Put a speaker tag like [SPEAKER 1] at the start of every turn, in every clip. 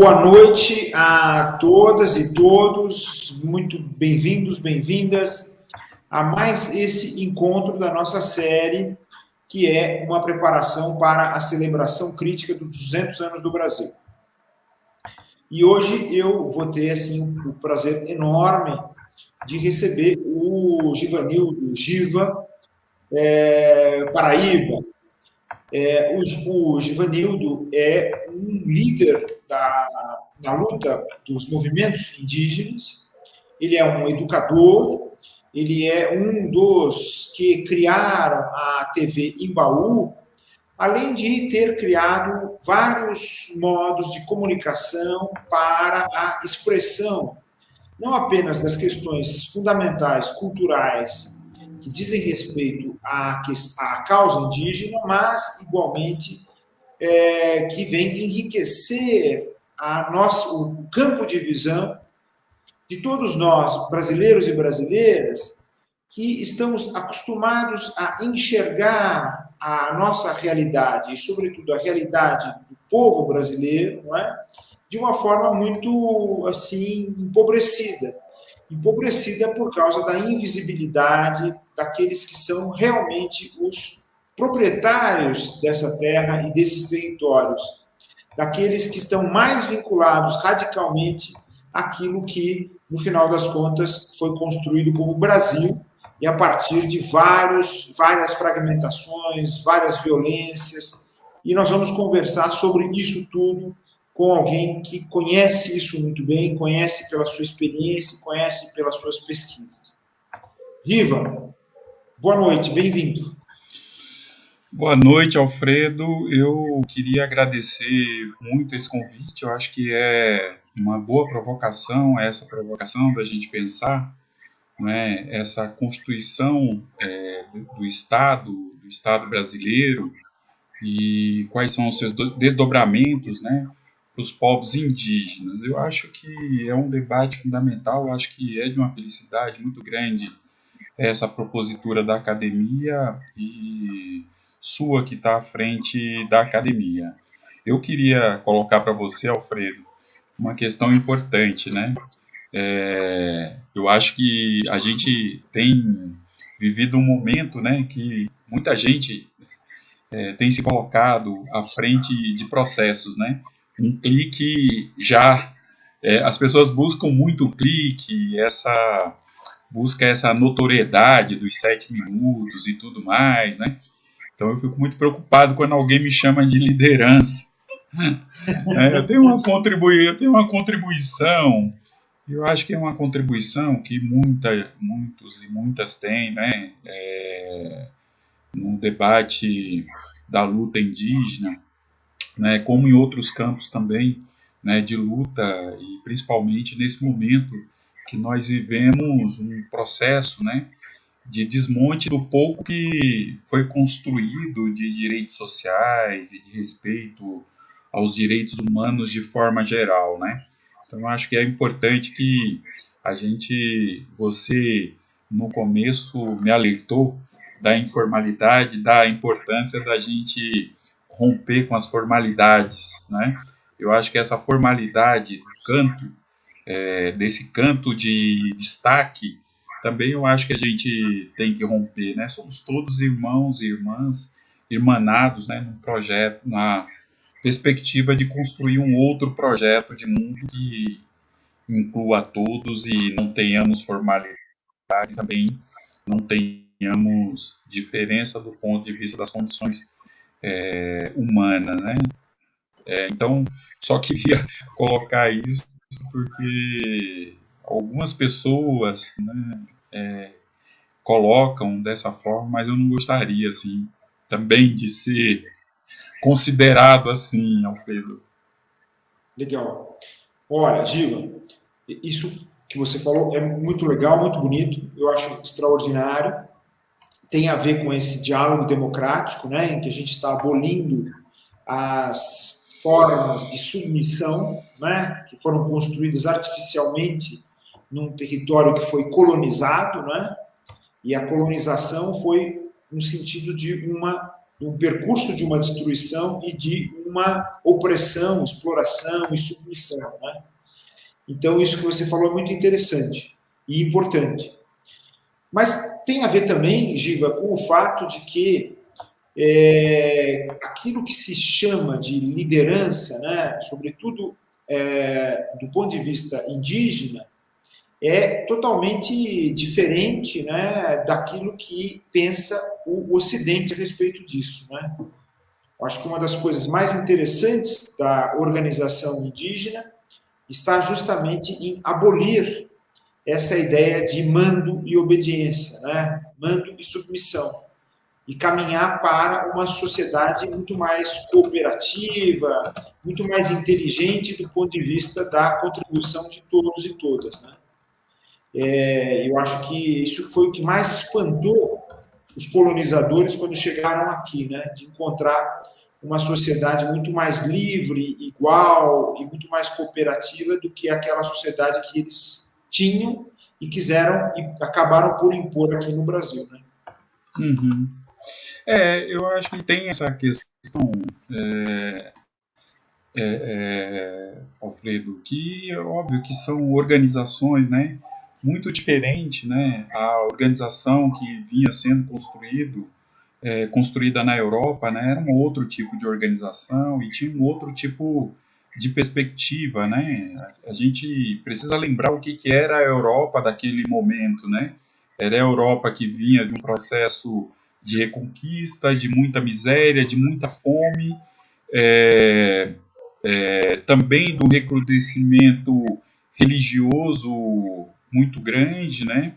[SPEAKER 1] Boa noite a todas e todos, muito bem-vindos, bem-vindas a mais esse encontro da nossa série, que é uma preparação para a celebração crítica dos 200 anos do Brasil. E hoje eu vou ter assim, o prazer enorme de receber o Givanildo Giva, é, Paraíba. É, o, o Givanildo é um líder da, luta dos movimentos indígenas, ele é um educador, ele é um dos que criaram a TV Imbaú, além de ter criado vários modos de comunicação para a expressão, não apenas das questões fundamentais, culturais, que dizem respeito à, à causa indígena, mas, igualmente, é, que vem enriquecer a o campo de visão de todos nós, brasileiros e brasileiras, que estamos acostumados a enxergar a nossa realidade, e sobretudo a realidade do povo brasileiro, não é? de uma forma muito assim empobrecida. Empobrecida por causa da invisibilidade daqueles que são realmente os proprietários dessa terra e desses territórios, daqueles que estão mais vinculados radicalmente àquilo que, no final das contas, foi construído como Brasil, e a partir de vários, várias fragmentações, várias violências, e nós vamos conversar sobre isso tudo com alguém que conhece isso muito bem, conhece pela sua experiência, conhece pelas suas pesquisas. Riva, boa noite, bem-vindo.
[SPEAKER 2] Boa noite, Alfredo. Eu queria agradecer muito esse convite. Eu acho que é uma boa provocação, essa provocação da gente pensar né, essa constituição é, do Estado, do Estado brasileiro, e quais são os seus desdobramentos né, para os povos indígenas. Eu acho que é um debate fundamental, eu acho que é de uma felicidade muito grande essa propositura da academia e sua que está à frente da academia. Eu queria colocar para você, Alfredo, uma questão importante, né? É, eu acho que a gente tem vivido um momento, né, que muita gente é, tem se colocado à frente de processos, né? Um clique já, é, as pessoas buscam muito o clique, essa busca essa notoriedade dos sete minutos e tudo mais, né? Então eu fico muito preocupado quando alguém me chama de liderança. É, eu, tenho uma contribui eu tenho uma contribuição, eu acho que é uma contribuição que muita, muitos e muitas têm, né? É, no debate da luta indígena, né, como em outros campos também, né, de luta e principalmente nesse momento que nós vivemos um processo, né, de desmonte do pouco que foi construído de direitos sociais e de respeito aos direitos humanos de forma geral, né? Então, acho que é importante que a gente, você no começo me alertou da informalidade, da importância da gente romper com as formalidades, né? Eu acho que essa formalidade do canto, é, desse canto de destaque, também eu acho que a gente tem que romper, né? Somos todos irmãos e irmãs, irmanados, né? Num projeto, na perspectiva de construir um outro projeto de mundo que inclua todos e não tenhamos formalidade, também não tenhamos diferença do ponto de vista das condições é, humanas, né? É, então, só queria colocar isso porque algumas pessoas né, é, colocam dessa forma, mas eu não gostaria assim também de ser considerado assim, Alfredo.
[SPEAKER 1] Legal. Olha, Giva, isso que você falou é muito legal, muito bonito, eu acho extraordinário. Tem a ver com esse diálogo democrático, né, em que a gente está abolindo as formas de submissão, né, que foram construídas artificialmente num território que foi colonizado, né, e a colonização foi no sentido de uma um percurso de uma destruição e de uma opressão, exploração e submissão. Né? Então, isso que você falou é muito interessante e importante. Mas tem a ver também, Giva, com o fato de que é, aquilo que se chama de liderança, né, sobretudo é, do ponto de vista indígena, é totalmente diferente né, daquilo que pensa o Ocidente a respeito disso. Né? Acho que uma das coisas mais interessantes da organização indígena está justamente em abolir essa ideia de mando e obediência, né? mando e submissão, e caminhar para uma sociedade muito mais cooperativa, muito mais inteligente do ponto de vista da contribuição de todos e todas. Né? É, eu acho que isso foi o que mais espantou os colonizadores quando chegaram aqui, né? de encontrar uma sociedade muito mais livre, igual e muito mais cooperativa do que aquela sociedade que eles tinham e quiseram e acabaram por impor aqui no Brasil. Né?
[SPEAKER 2] Uhum. É, eu acho que tem essa questão, é, é, é, Alfredo, que é óbvio que são organizações, né, muito diferente, né, a organização que vinha sendo construído, é, construída na Europa, né, era um outro tipo de organização e tinha um outro tipo de perspectiva, né? A gente precisa lembrar o que, que era a Europa daquele momento, né? Era a Europa que vinha de um processo de reconquista, de muita miséria, de muita fome, é, é, também do recrudescimento religioso muito grande, né?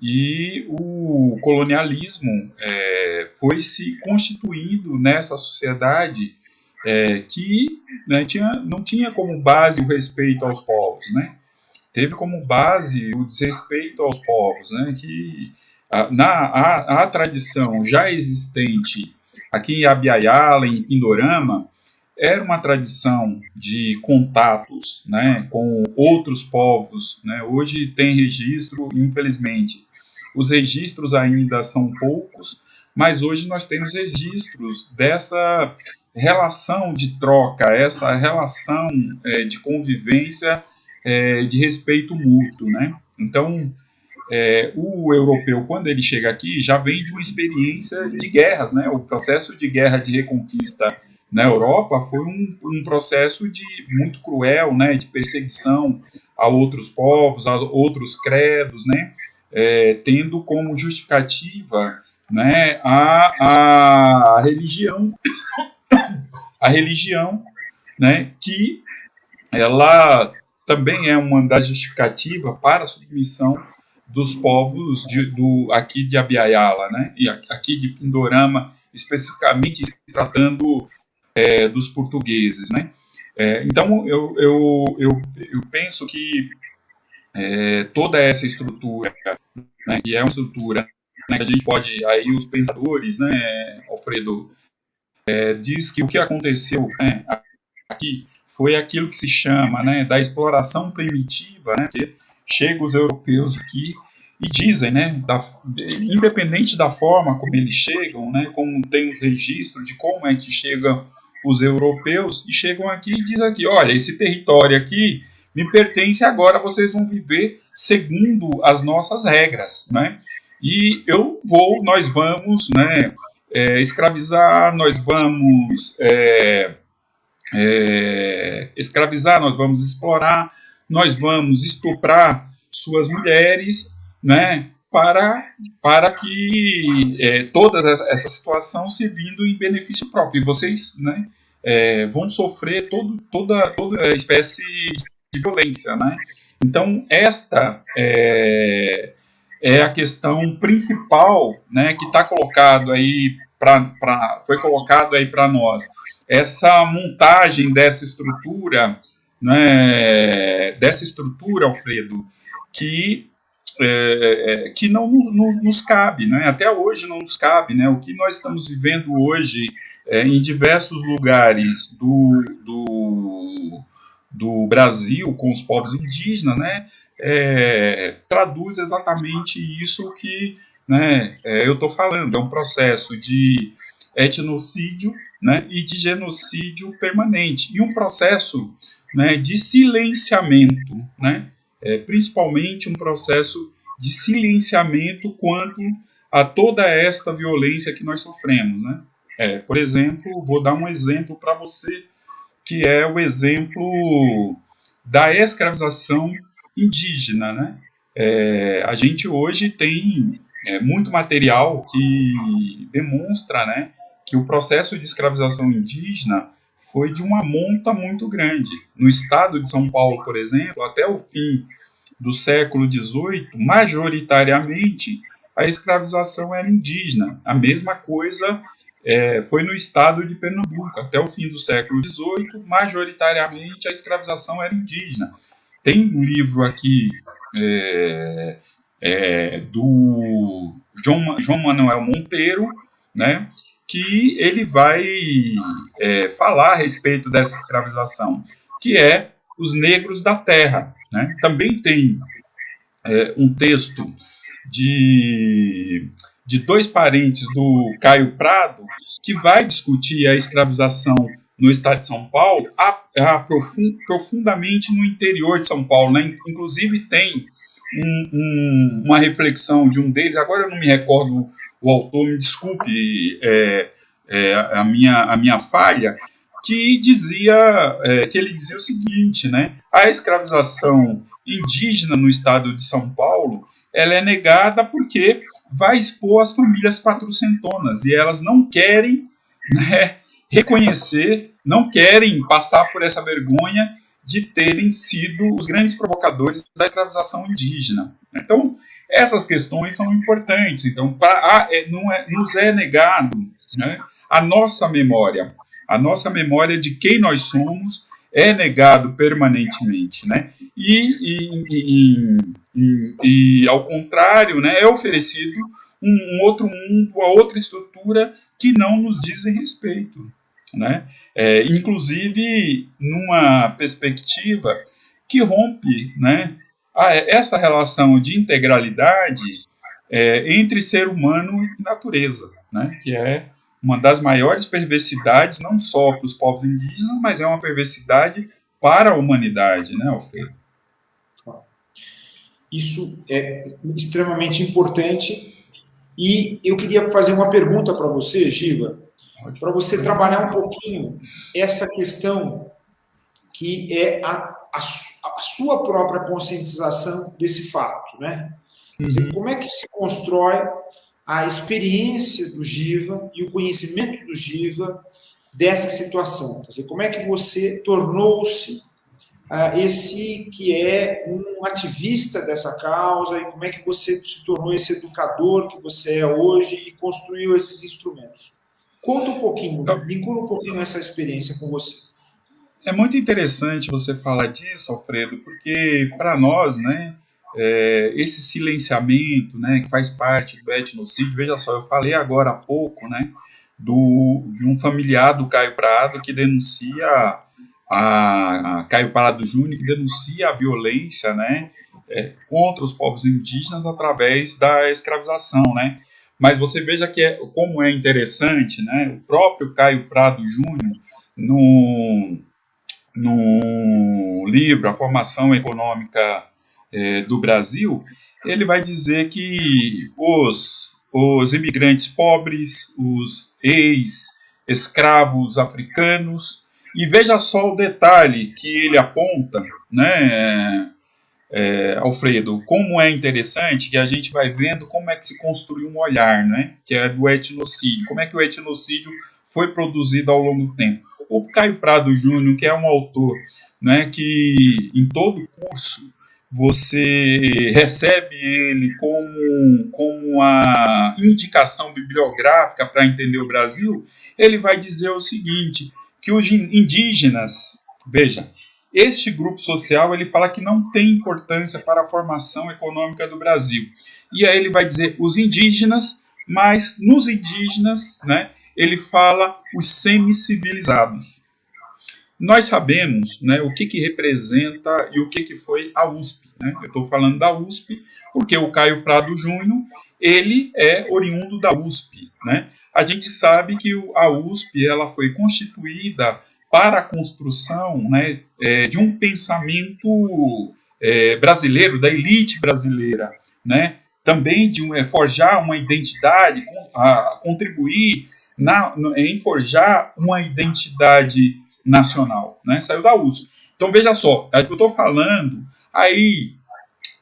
[SPEAKER 2] E o colonialismo é, foi se constituindo nessa sociedade é, que né, tinha, não tinha como base o respeito aos povos, né? Teve como base o desrespeito aos povos, né? Que a, na a, a tradição já existente aqui em Abiaiala, em Pindorama, era uma tradição de contatos né, com outros povos. Né? Hoje tem registro, infelizmente. Os registros ainda são poucos, mas hoje nós temos registros dessa relação de troca, essa relação é, de convivência, é, de respeito mútuo, né? Então, é, o europeu, quando ele chega aqui, já vem de uma experiência de guerras, né? O processo de guerra de reconquista na Europa foi um, um processo de muito cruel, né? De perseguição a outros povos, a outros credos, né? É, tendo como justificativa né, a, a religião a religião, né, que ela também é uma das justificativas para a submissão dos povos de, do, aqui de Abiaiala, né, e aqui de Pindorama, especificamente se tratando é, dos portugueses, né. É, então, eu, eu, eu, eu, penso que é, toda essa estrutura, né, que é uma estrutura né, que a gente pode, aí os pensadores, né, Alfredo, é, diz que o que aconteceu né, aqui foi aquilo que se chama né, da exploração primitiva, né, que chegam os europeus aqui e dizem, né, da, independente da forma como eles chegam, né, como tem os registros de como é que chegam os europeus, e chegam aqui e dizem aqui, olha, esse território aqui me pertence agora, vocês vão viver segundo as nossas regras, né, e eu vou, nós vamos, né, é, escravizar, nós vamos é, é, escravizar, nós vamos explorar, nós vamos estuprar suas mulheres, né, para, para que é, toda essa situação se vindo em benefício próprio. E vocês né, é, vão sofrer todo, toda, toda espécie de violência. Né? Então, esta é, é a questão principal né, que está colocado aí pra, foi colocado aí para nós. Essa montagem dessa estrutura, né, dessa estrutura, Alfredo, que é, é que não nos, nos, cabe, né? até hoje não nos cabe. Né? O que nós estamos vivendo hoje é, em diversos lugares do, do, do Brasil com os povos indígenas, né? É, traduz exatamente isso que né, é, eu estou falando. É um processo de, etnocídio né, e de genocídio permanente, e um processo né, de silenciamento, né, é, principalmente um processo de silenciamento quanto a toda esta violência que nós sofremos. Né? É, por exemplo, vou dar um exemplo para você, que é o exemplo da escravização indígena. Né? É, a gente hoje tem é, muito material que demonstra né, que o processo de escravização indígena foi de uma monta muito grande. No estado de São Paulo, por exemplo, até o fim do século XVIII, majoritariamente a escravização era indígena. A mesma coisa é, foi no estado de Pernambuco. Até o fim do século XVIII, majoritariamente a escravização era indígena. Tem um livro aqui é, é, do João, João Manuel Monteiro, né, que ele vai é, falar a respeito dessa escravização, que é os negros da terra. Né? Também tem é, um texto de, de dois parentes do Caio Prado que vai discutir a escravização no estado de São Paulo, profundamente no interior de São Paulo. Né? Inclusive tem um, um, uma reflexão de um deles, agora eu não me recordo o autor, me desculpe é, é, a, minha, a minha falha, que dizia é, que ele dizia o seguinte, né? A escravização indígena no estado de São Paulo, ela é negada porque vai expor as famílias patrocentonas e elas não querem né, reconhecer, não querem passar por essa vergonha de terem sido os grandes provocadores da escravização indígena. Então, essas questões são importantes. Então, pra, é, não é, nos é negado né, a nossa memória, a nossa memória de quem nós somos é negado permanentemente, né? E, e, e, e, e ao contrário, né, é oferecido um, um outro mundo, uma outra estrutura que não nos dizem respeito né? É, inclusive numa perspectiva que rompe né, a, essa relação de integralidade é, entre ser humano e natureza, né, que é uma das maiores perversidades, não só para os povos indígenas, mas é uma perversidade para a humanidade, né, Alfredo?
[SPEAKER 1] Isso é extremamente importante. E eu queria fazer uma pergunta para você, Giva para você trabalhar um pouquinho essa questão que é a, a, a sua própria conscientização desse fato, né? Dizer, uhum. como é que se constrói a experiência do Giva e o conhecimento do Giva dessa situação? Quer dizer, como é que você tornou-se uh, esse que é um ativista dessa causa e como é que você se tornou esse educador que você é hoje e construiu esses instrumentos? Conta um pouquinho, vincula um pouquinho essa experiência com você.
[SPEAKER 2] É muito interessante você falar disso, Alfredo, porque para nós, né, é, esse silenciamento, né, que faz parte do etnocídio, veja só, eu falei agora há pouco, né, do, de um familiar do Caio Prado que denuncia a, a Caio Prado Júnior que denuncia a violência, né, é, contra os povos indígenas através da escravização, né? Mas você veja que é, como é interessante, né? O próprio Caio Prado Júnior, no, no livro A Formação Econômica é, do Brasil, ele vai dizer que os, os imigrantes pobres, os ex-escravos africanos, e veja só o detalhe que ele aponta, né? É, Alfredo, como é interessante que a gente vai vendo como é que se construiu um olhar, né, que é do etnocídio, como é que o etnocídio foi produzido ao longo do tempo. O Caio Prado Júnior, que é um autor né, que em todo curso você recebe ele como, como a indicação bibliográfica para entender o Brasil, ele vai dizer o seguinte, que os indígenas, veja, este grupo social ele fala que não tem importância para a formação econômica do Brasil. E aí ele vai dizer os indígenas, mas nos indígenas, né, ele fala os semi-civilizados. Nós sabemos né, o que, que representa e o que, que foi a USP. Né? Eu estou falando da USP porque o Caio Prado Júnior ele é oriundo da USP. Né? A gente sabe que a USP ela foi constituída para a construção né, é, de um pensamento é, brasileiro, da elite brasileira, né, também de um, é, forjar uma identidade, a, contribuir na, em forjar uma identidade nacional. Né, saiu da USP. Então veja só, é eu estou falando aí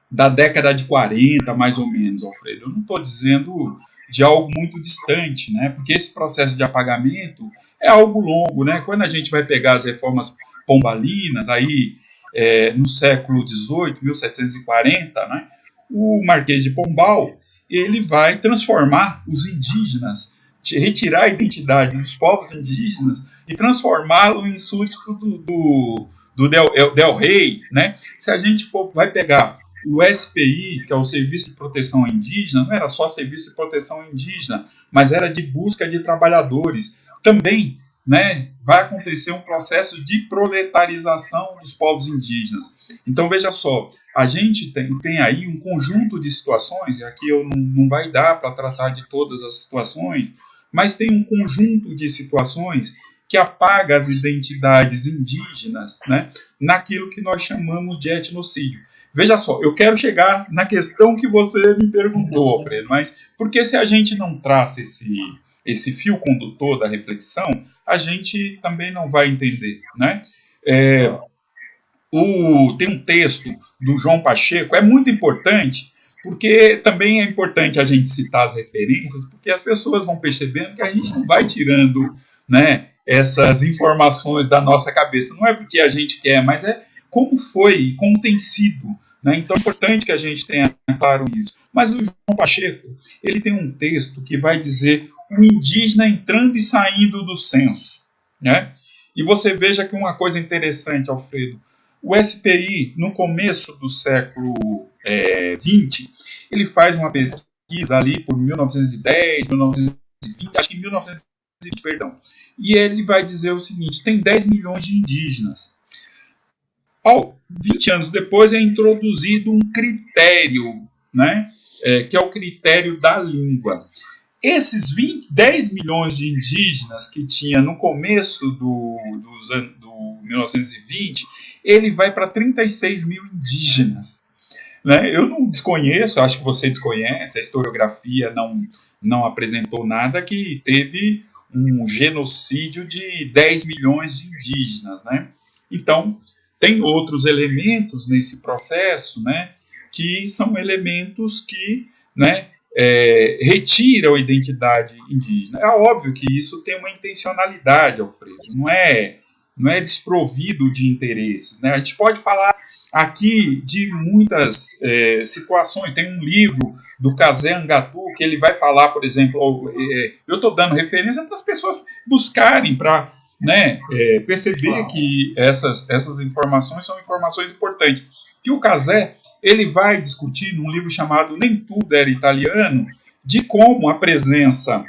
[SPEAKER 2] da década de 40, mais ou menos, Alfredo. Eu não estou dizendo de algo muito distante, né? Porque esse processo de apagamento é algo longo, né? Quando a gente vai pegar as reformas pombalinas, aí é, no século XVIII, 1740, né? O Marquês de Pombal ele vai transformar os indígenas, retirar a identidade dos povos indígenas e transformá-lo em súdito do, do, do Del, Del Rey, né? Se a gente for, vai pegar o SPI, que é o Serviço de Proteção Indígena, não era só Serviço de Proteção Indígena, mas era de busca de trabalhadores. Também né, vai acontecer um processo de proletarização dos povos indígenas. Então, veja só, a gente tem, tem aí um conjunto de situações, e aqui eu não, não vai dar para tratar de todas as situações, mas tem um conjunto de situações que apaga as identidades indígenas né, naquilo que nós chamamos de etnocídio. Veja só, eu quero chegar na questão que você me perguntou, Alfredo, mas porque se a gente não traça esse, esse fio condutor da reflexão, a gente também não vai entender, né? É, o, tem um texto do João Pacheco, é muito importante, porque também é importante a gente citar as referências, porque as pessoas vão percebendo que a gente não vai tirando né, essas informações da nossa cabeça. Não é porque a gente quer, mas é como foi e como tem sido. Né? Então é importante que a gente tenha claro isso. Mas o João Pacheco ele tem um texto que vai dizer o indígena entrando e saindo do censo. Né? E você veja que uma coisa interessante, Alfredo, o SPI, no começo do século é, 20, ele faz uma pesquisa ali por 1910, 1920, acho que 1920, perdão. E ele vai dizer o seguinte: tem 10 milhões de indígenas. Ao, 20 anos depois é introduzido um critério, né, é, que é o critério da língua. Esses 20, 10 milhões de indígenas que tinha no começo do, do, do 1920, ele vai para 36 mil indígenas. Né? Eu não desconheço, acho que você desconhece, a historiografia não, não apresentou nada que teve um genocídio de 10 milhões de indígenas. Né? Então, tem outros elementos nesse processo, né, que são elementos que, né, é, retiram a identidade indígena. É óbvio que isso tem uma intencionalidade, Alfredo, não é, não é desprovido de interesses. Né? A gente pode falar aqui de muitas é, situações. Tem um livro do Kazé Angatu que ele vai falar, por exemplo, é, eu estou dando referência para as pessoas buscarem para né, é, perceber que essas, essas informações são informações importantes. Que o Casé ele vai discutir num livro chamado Nem Tudo Era Italiano, de como a presença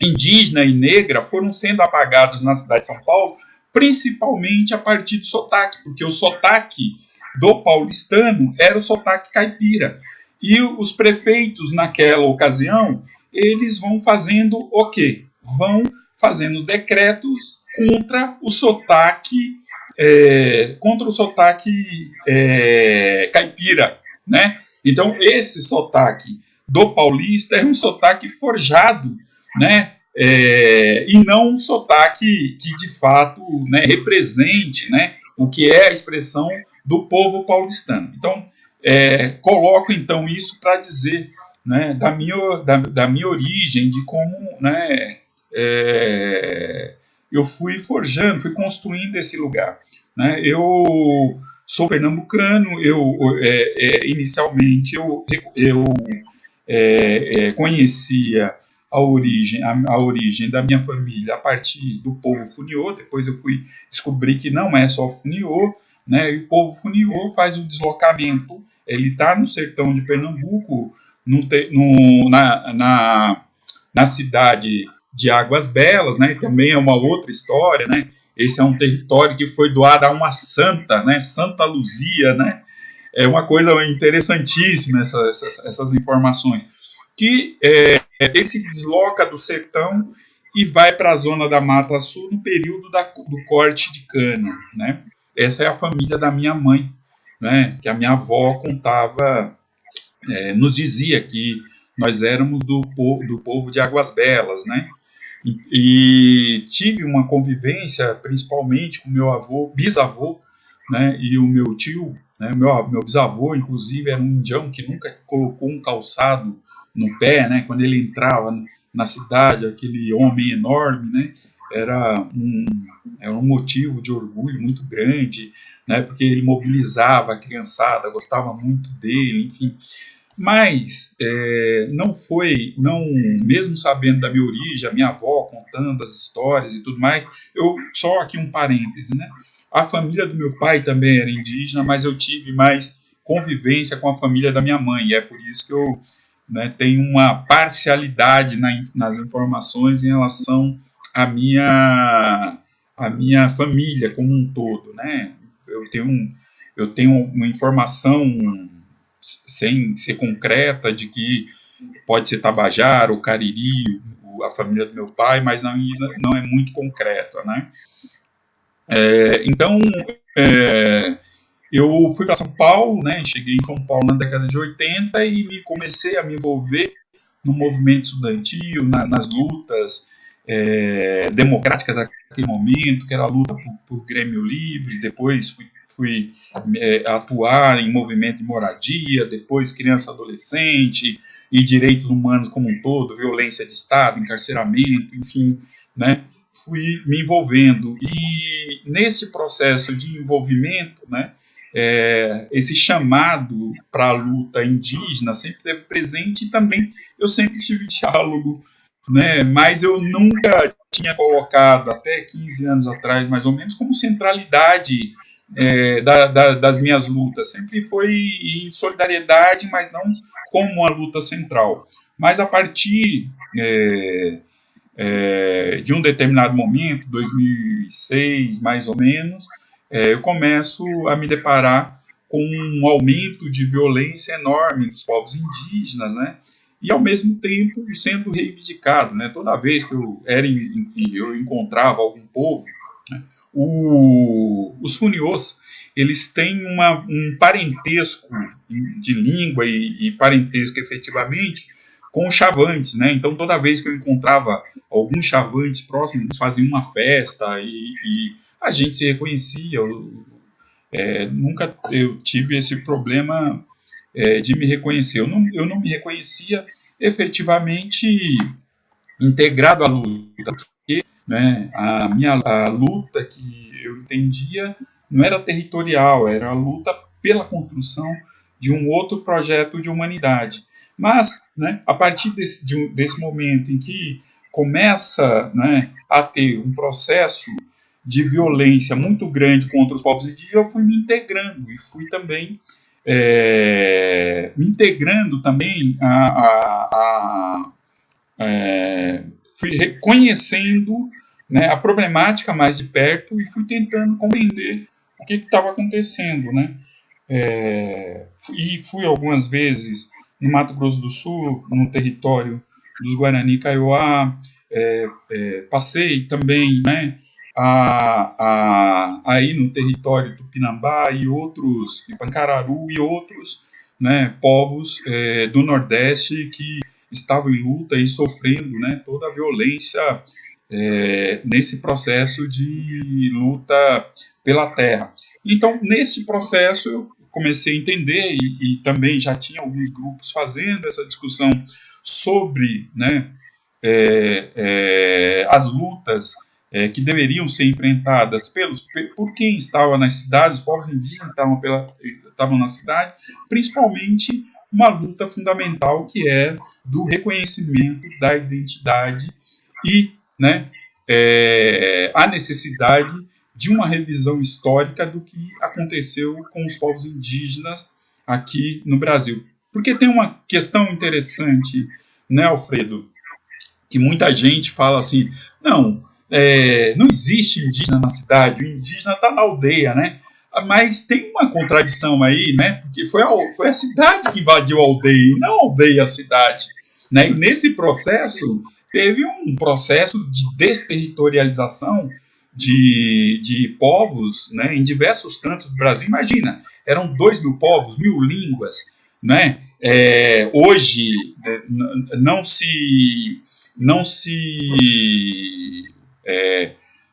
[SPEAKER 2] indígena e negra foram sendo apagados na cidade de São Paulo, principalmente a partir do sotaque, porque o sotaque do paulistano era o sotaque caipira. E os prefeitos, naquela ocasião, eles vão fazendo o quê? Vão fazendo os decretos contra o sotaque é, contra o sotaque é, caipira, né? Então esse sotaque do paulista é um sotaque forjado, né? É, e não um sotaque que de fato né, represente, né? O que é a expressão do povo paulistano. Então é, coloco então isso para dizer né, da, minha, da, da minha origem, de como né, é, eu fui forjando, fui construindo esse lugar. Né? Eu sou pernambucano, eu é, é, inicialmente eu, eu é, é, conhecia a origem, a, a, origem da minha família a partir do povo funiô, depois eu fui descobrir que não é só funiô, né? E o povo funiô faz o deslocamento, ele está no sertão de Pernambuco, no, no, na, na, na cidade de Águas Belas, né? Também é uma outra história, né? Esse é um território que foi doado a uma santa, né? Santa Luzia, né? É uma coisa interessantíssima essas, essas, essas informações. Que é, ele se desloca do sertão e vai para a zona da Mata Sul no período da, do corte de cana, né? Essa é a família da minha mãe, né? Que a minha avó contava, é, nos dizia que nós éramos do, do povo de Águas Belas, né? E, tive uma convivência, principalmente com meu avô, bisavô, né? E o meu tio, né? Meu, meu bisavô, inclusive, era um indião que nunca colocou um calçado no pé, né? Quando ele entrava na cidade, aquele homem enorme, né? Era um, era um motivo de orgulho muito grande, né? Porque ele mobilizava a criançada, gostava muito dele, enfim. Mas é, não foi, não mesmo sabendo da minha origem, a minha avó contando as histórias e tudo mais, eu só aqui um parêntese, né? A família do meu pai também era indígena, mas eu tive mais convivência com a família da minha mãe, e é por isso que eu né, tenho uma parcialidade na, nas informações em relação à minha, à minha família como um todo. Né? Eu, tenho, eu tenho uma informação sem ser concreta de que pode ser Tabajara ou Cariri, a família do meu pai, mas não, não é muito concreta. Né? É, então, é, eu fui para São Paulo, né, cheguei em São Paulo na década de 80 e me comecei a me envolver no movimento estudantil, na, nas lutas é, democráticas daquele momento, que era a luta por, por Grêmio Livre, depois fui, fui é, atuar em movimento de moradia, depois criança adolescente e direitos humanos como um todo, violência de Estado, encarceramento, enfim, né, fui me envolvendo. E nesse processo de envolvimento, né, é, esse chamado para a luta indígena sempre esteve presente e também eu sempre tive diálogo, né, mas eu nunca tinha colocado, até 15 anos atrás, mais ou menos, como centralidade é, da, da, das minhas lutas. Sempre foi em solidariedade, mas não como uma luta central. Mas a partir é, é, de um determinado momento, 2006 mais ou menos, é, eu começo a me deparar com um aumento de violência enorme dos povos indígenas, né? E ao mesmo tempo sendo reivindicado, né? Toda vez que eu era em, eu encontrava algum povo, né? O, os funiôs eles têm uma, um parentesco de língua e, e parentesco efetivamente com os chavantes, né? Então toda vez que eu encontrava alguns chavantes próximos, faziam uma festa e, e a gente se reconhecia. Eu, é, nunca eu tive esse problema é, de me reconhecer. Eu não, eu não me reconhecia efetivamente integrado à luta, né, a minha a luta que eu entendia não era territorial, era a luta pela construção de um outro projeto de humanidade. Mas, né, a partir desse, de, desse momento em que começa né, a ter um processo de violência muito grande contra os povos indígenas, eu fui me integrando e fui também é, me integrando também a, a, a é, fui reconhecendo né, a problemática mais de perto e fui tentando compreender o que estava acontecendo, né? É, e fui algumas vezes no Mato Grosso do Sul, no território dos Guarani Kaiowá, é, é, passei também, né, a, a, aí no território Tupinambá e outros, de Pancararu e outros né, povos é, do Nordeste que estavam em luta e sofrendo né, toda a violência é, nesse processo de luta pela terra. Então, nesse processo, eu comecei a entender e, e também já tinha alguns grupos fazendo essa discussão sobre né, é, é as lutas é, que deveriam ser enfrentadas pelos, por quem estava nas cidades, os povos indígenas estavam, pela, estavam na cidade, principalmente uma luta fundamental que é do reconhecimento da identidade e né, é, a necessidade de uma revisão histórica do que aconteceu com os povos indígenas aqui no Brasil. Porque tem uma questão interessante, né, Alfredo, que muita gente fala assim, não, é, não existe indígena na cidade, o indígena está na aldeia, né? Mas tem uma contradição aí, né? Porque foi a, foi a cidade que invadiu a aldeia, não a aldeia a cidade. Né? E nesse processo, teve um processo de desterritorialização de, de povos né, em diversos cantos do Brasil. Imagina, eram dois mil povos, mil línguas. Né? É, hoje né, não se não se é,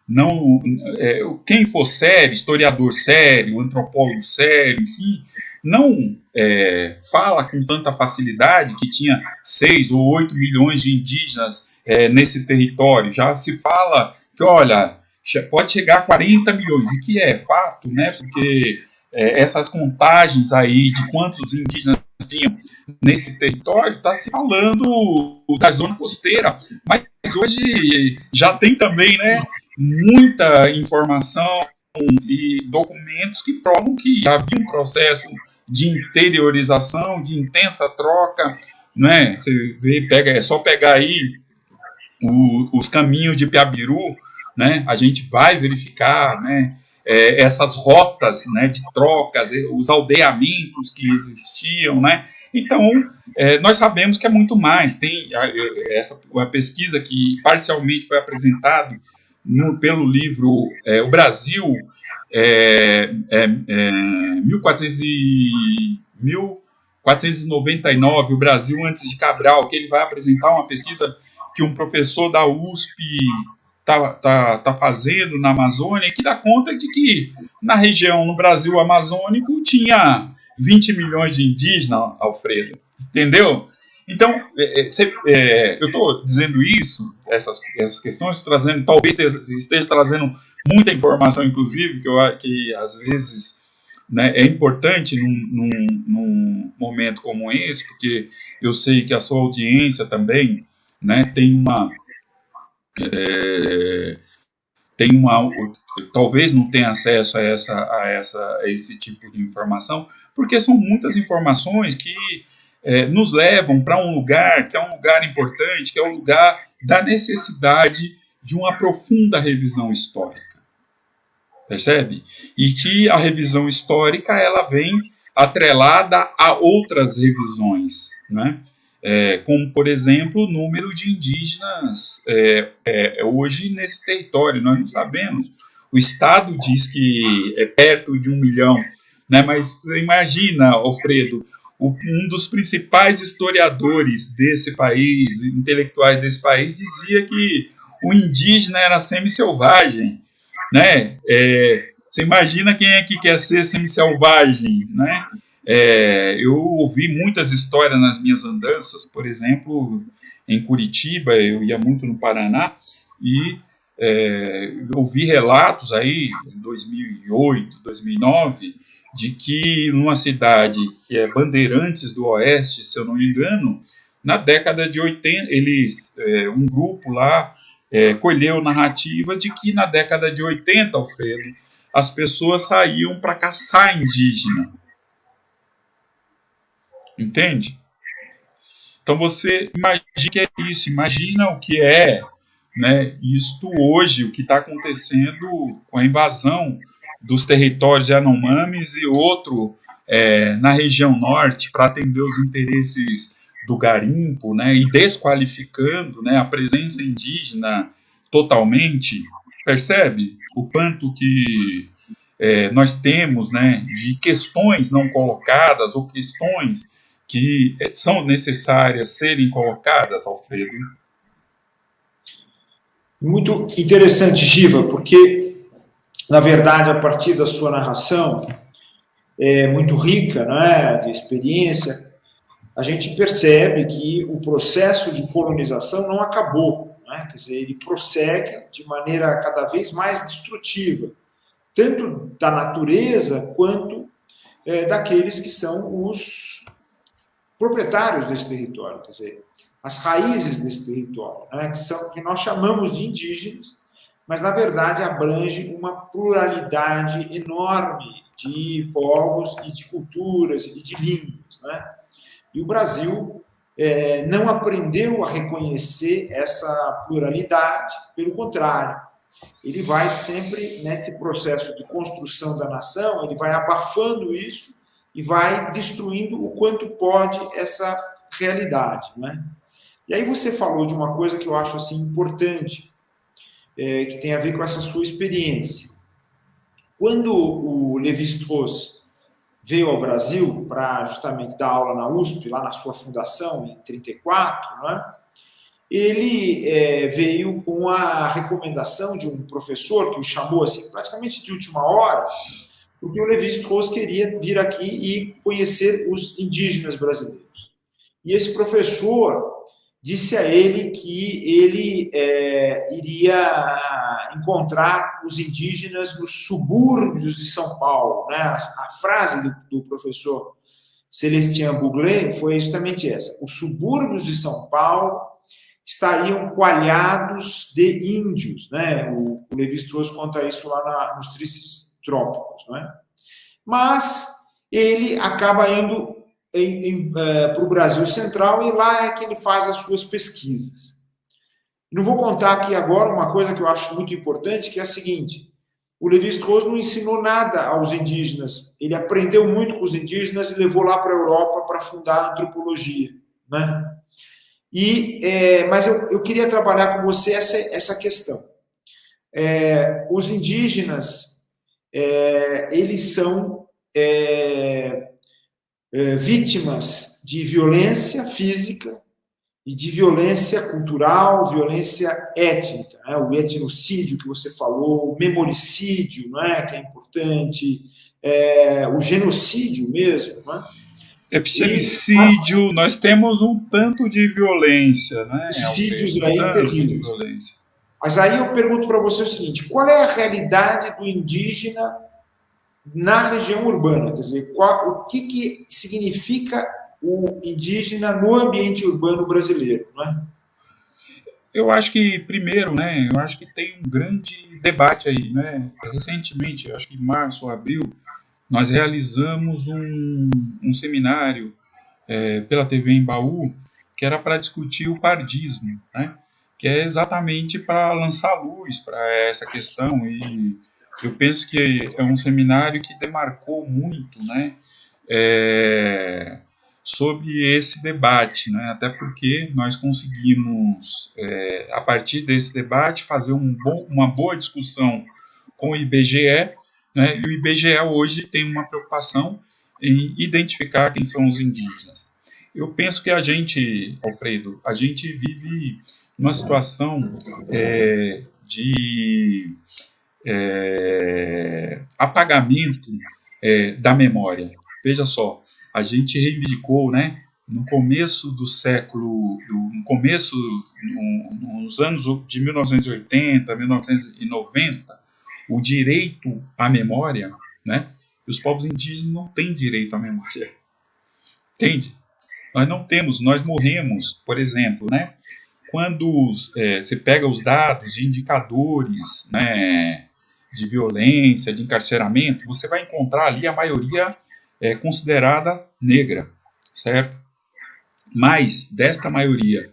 [SPEAKER 2] não é, quem for sério, historiador sério, antropólogo sério, enfim, não é, fala com tanta facilidade que tinha 6 ou 8 milhões de indígenas é, nesse território. Já se fala que, olha, pode chegar a 40 milhões, e que é fato, né? Porque é, essas contagens aí de quantos indígenas tinham nesse território, está se falando da zona costeira, mas hoje já tem também, né? Muita informação e documentos que provam que havia um processo de interiorização, de intensa troca, né? Você vê, pega, é só pegar aí o, os caminhos de Piabiru, né? A gente vai verificar, né? É, essas rotas, né? De trocas, os aldeamentos que existiam, né? Então, é, nós sabemos que é muito mais. Tem a, essa uma pesquisa que parcialmente foi apresentada pelo livro é, O Brasil é, é, é, 1400 e, 1499, o Brasil antes de Cabral, que ele vai apresentar uma pesquisa que um professor da USP está tá, tá fazendo na Amazônia, que dá conta de que na região, no Brasil amazônico, tinha 20 milhões de indígenas, Alfredo. Entendeu? Então, é, é, é eu estou dizendo isso, essas, essas questões, trazendo, talvez esteja, esteja trazendo muita informação, inclusive, que, eu, que às vezes né, é importante num, num, num, momento como esse, porque eu sei que a sua audiência também né, tem uma. É, tem uma talvez não tenha acesso a, essa, a, essa, a esse tipo de informação, porque são muitas informações que é, nos levam para um lugar que é um lugar importante, que é o um lugar da necessidade de uma profunda revisão histórica percebe? E que a revisão histórica ela vem atrelada a outras revisões, né? É, como, por exemplo, o número de indígenas é, é, hoje nesse território. Nós não sabemos. O Estado diz que é perto de um milhão, né? mas você imagina, Alfredo, um dos principais historiadores desse país, intelectuais desse país, dizia que o indígena era semi-selvagem né? É, você imagina quem é que quer ser semi-selvagem, né? É, eu ouvi muitas histórias nas minhas andanças, por exemplo, em Curitiba, eu ia muito no Paraná, e é, ouvi relatos aí, em 2008, 2009, de que numa cidade que é Bandeirantes do Oeste, se eu não me engano, na década de 80, eles, é, um grupo lá é, colheu narrativas de que na década de 80, Alfredo, as pessoas saíam para caçar indígena. Entende? Então você imagina que é isso, imagina o que é né, isto hoje, o que está acontecendo com a invasão dos territórios Yanomamis e outro é, na região norte para atender os interesses do garimpo, né, e desqualificando, né, a presença indígena totalmente, percebe o quanto que é, nós temos, né, de questões não colocadas ou questões que é, são necessárias serem colocadas, Alfredo?
[SPEAKER 1] Muito interessante, Giva, porque, na verdade, a partir da sua narração, é muito rica, né, de experiência, a gente percebe que o processo de colonização não acabou, né? quer dizer, ele prossegue de maneira cada vez mais destrutiva, tanto da natureza quanto é, daqueles que são os proprietários desse território, quer dizer, as raízes desse território, né? que, são, que nós chamamos de indígenas, mas na verdade abrange uma pluralidade enorme de povos e de culturas e de línguas, né? E o Brasil é, não aprendeu a reconhecer essa pluralidade, pelo contrário, ele vai sempre, nesse processo de construção da nação, ele vai abafando isso e vai destruindo o quanto pode essa realidade. Né? E aí você falou de uma coisa que eu acho assim importante, é, que tem a ver com essa sua experiência. Quando o Levi-Strauss veio ao Brasil para justamente dar aula na USP, lá na sua fundação, em 34, né? ele é, veio com a recomendação de um professor que o chamou assim, praticamente de última hora, porque o Levi-Strauss queria vir aqui e conhecer os indígenas brasileiros. E esse professor disse a ele que ele é, iria encontrar os indígenas nos subúrbios de São Paulo. Né? A, frase do, do professor Celestien Buglet foi justamente essa. Os subúrbios de São Paulo estariam coalhados de índios. Né? O, o Levi-Strauss conta isso lá na, nos tristes trópicos. Né? Mas ele acaba indo para o Brasil Central e lá é que ele faz as suas pesquisas. Não vou contar aqui agora uma coisa que eu acho muito importante, que é a seguinte: o Levi-Strauss não ensinou nada aos indígenas. Ele aprendeu muito com os indígenas e levou lá para a Europa para fundar a antropologia, né? E, é, mas eu, eu, queria trabalhar com você essa, essa questão. É, os indígenas, é, eles são é, é, vítimas de violência física e de violência cultural, violência étnica, né? o etnocídio que você falou, o memoricídio, não é, que é importante, é, o genocídio mesmo, não é?
[SPEAKER 2] Epistemicídio, nós temos um tanto de violência, né?
[SPEAKER 1] Vídeos um aí terríveis. Mas aí eu pergunto para você o seguinte: qual é a realidade do indígena na região urbana, quer dizer, qual, o que, que significa o indígena no ambiente urbano brasileiro, não é?
[SPEAKER 2] Eu acho que, primeiro, né, eu acho que tem um grande debate aí, né? Recentemente, acho que em março abril, nós realizamos um, um seminário é, pela TV em Baú, que era para discutir o pardismo, né? Que é exatamente para lançar luz para essa questão e eu penso que é um seminário que demarcou muito, né, é, sobre esse debate, né, até porque nós conseguimos, é, a partir desse debate, fazer um uma boa discussão com o IBGE, né, e o IBGE hoje tem uma preocupação em identificar quem são os indígenas. Eu penso que a gente, Alfredo, a gente vive uma situação é, de é, apagamento é, da memória. Veja só, a gente reivindicou, né, no começo do século, no começo, no, nos anos de 1980, 1990, o direito à memória, né, os povos indígenas não têm direito à memória. Entende? Nós não temos, nós morremos, por exemplo, né, quando é, você pega os dados de indicadores, né, de violência, de encarceramento, você vai encontrar ali a maioria é, considerada negra, certo? Mas desta maioria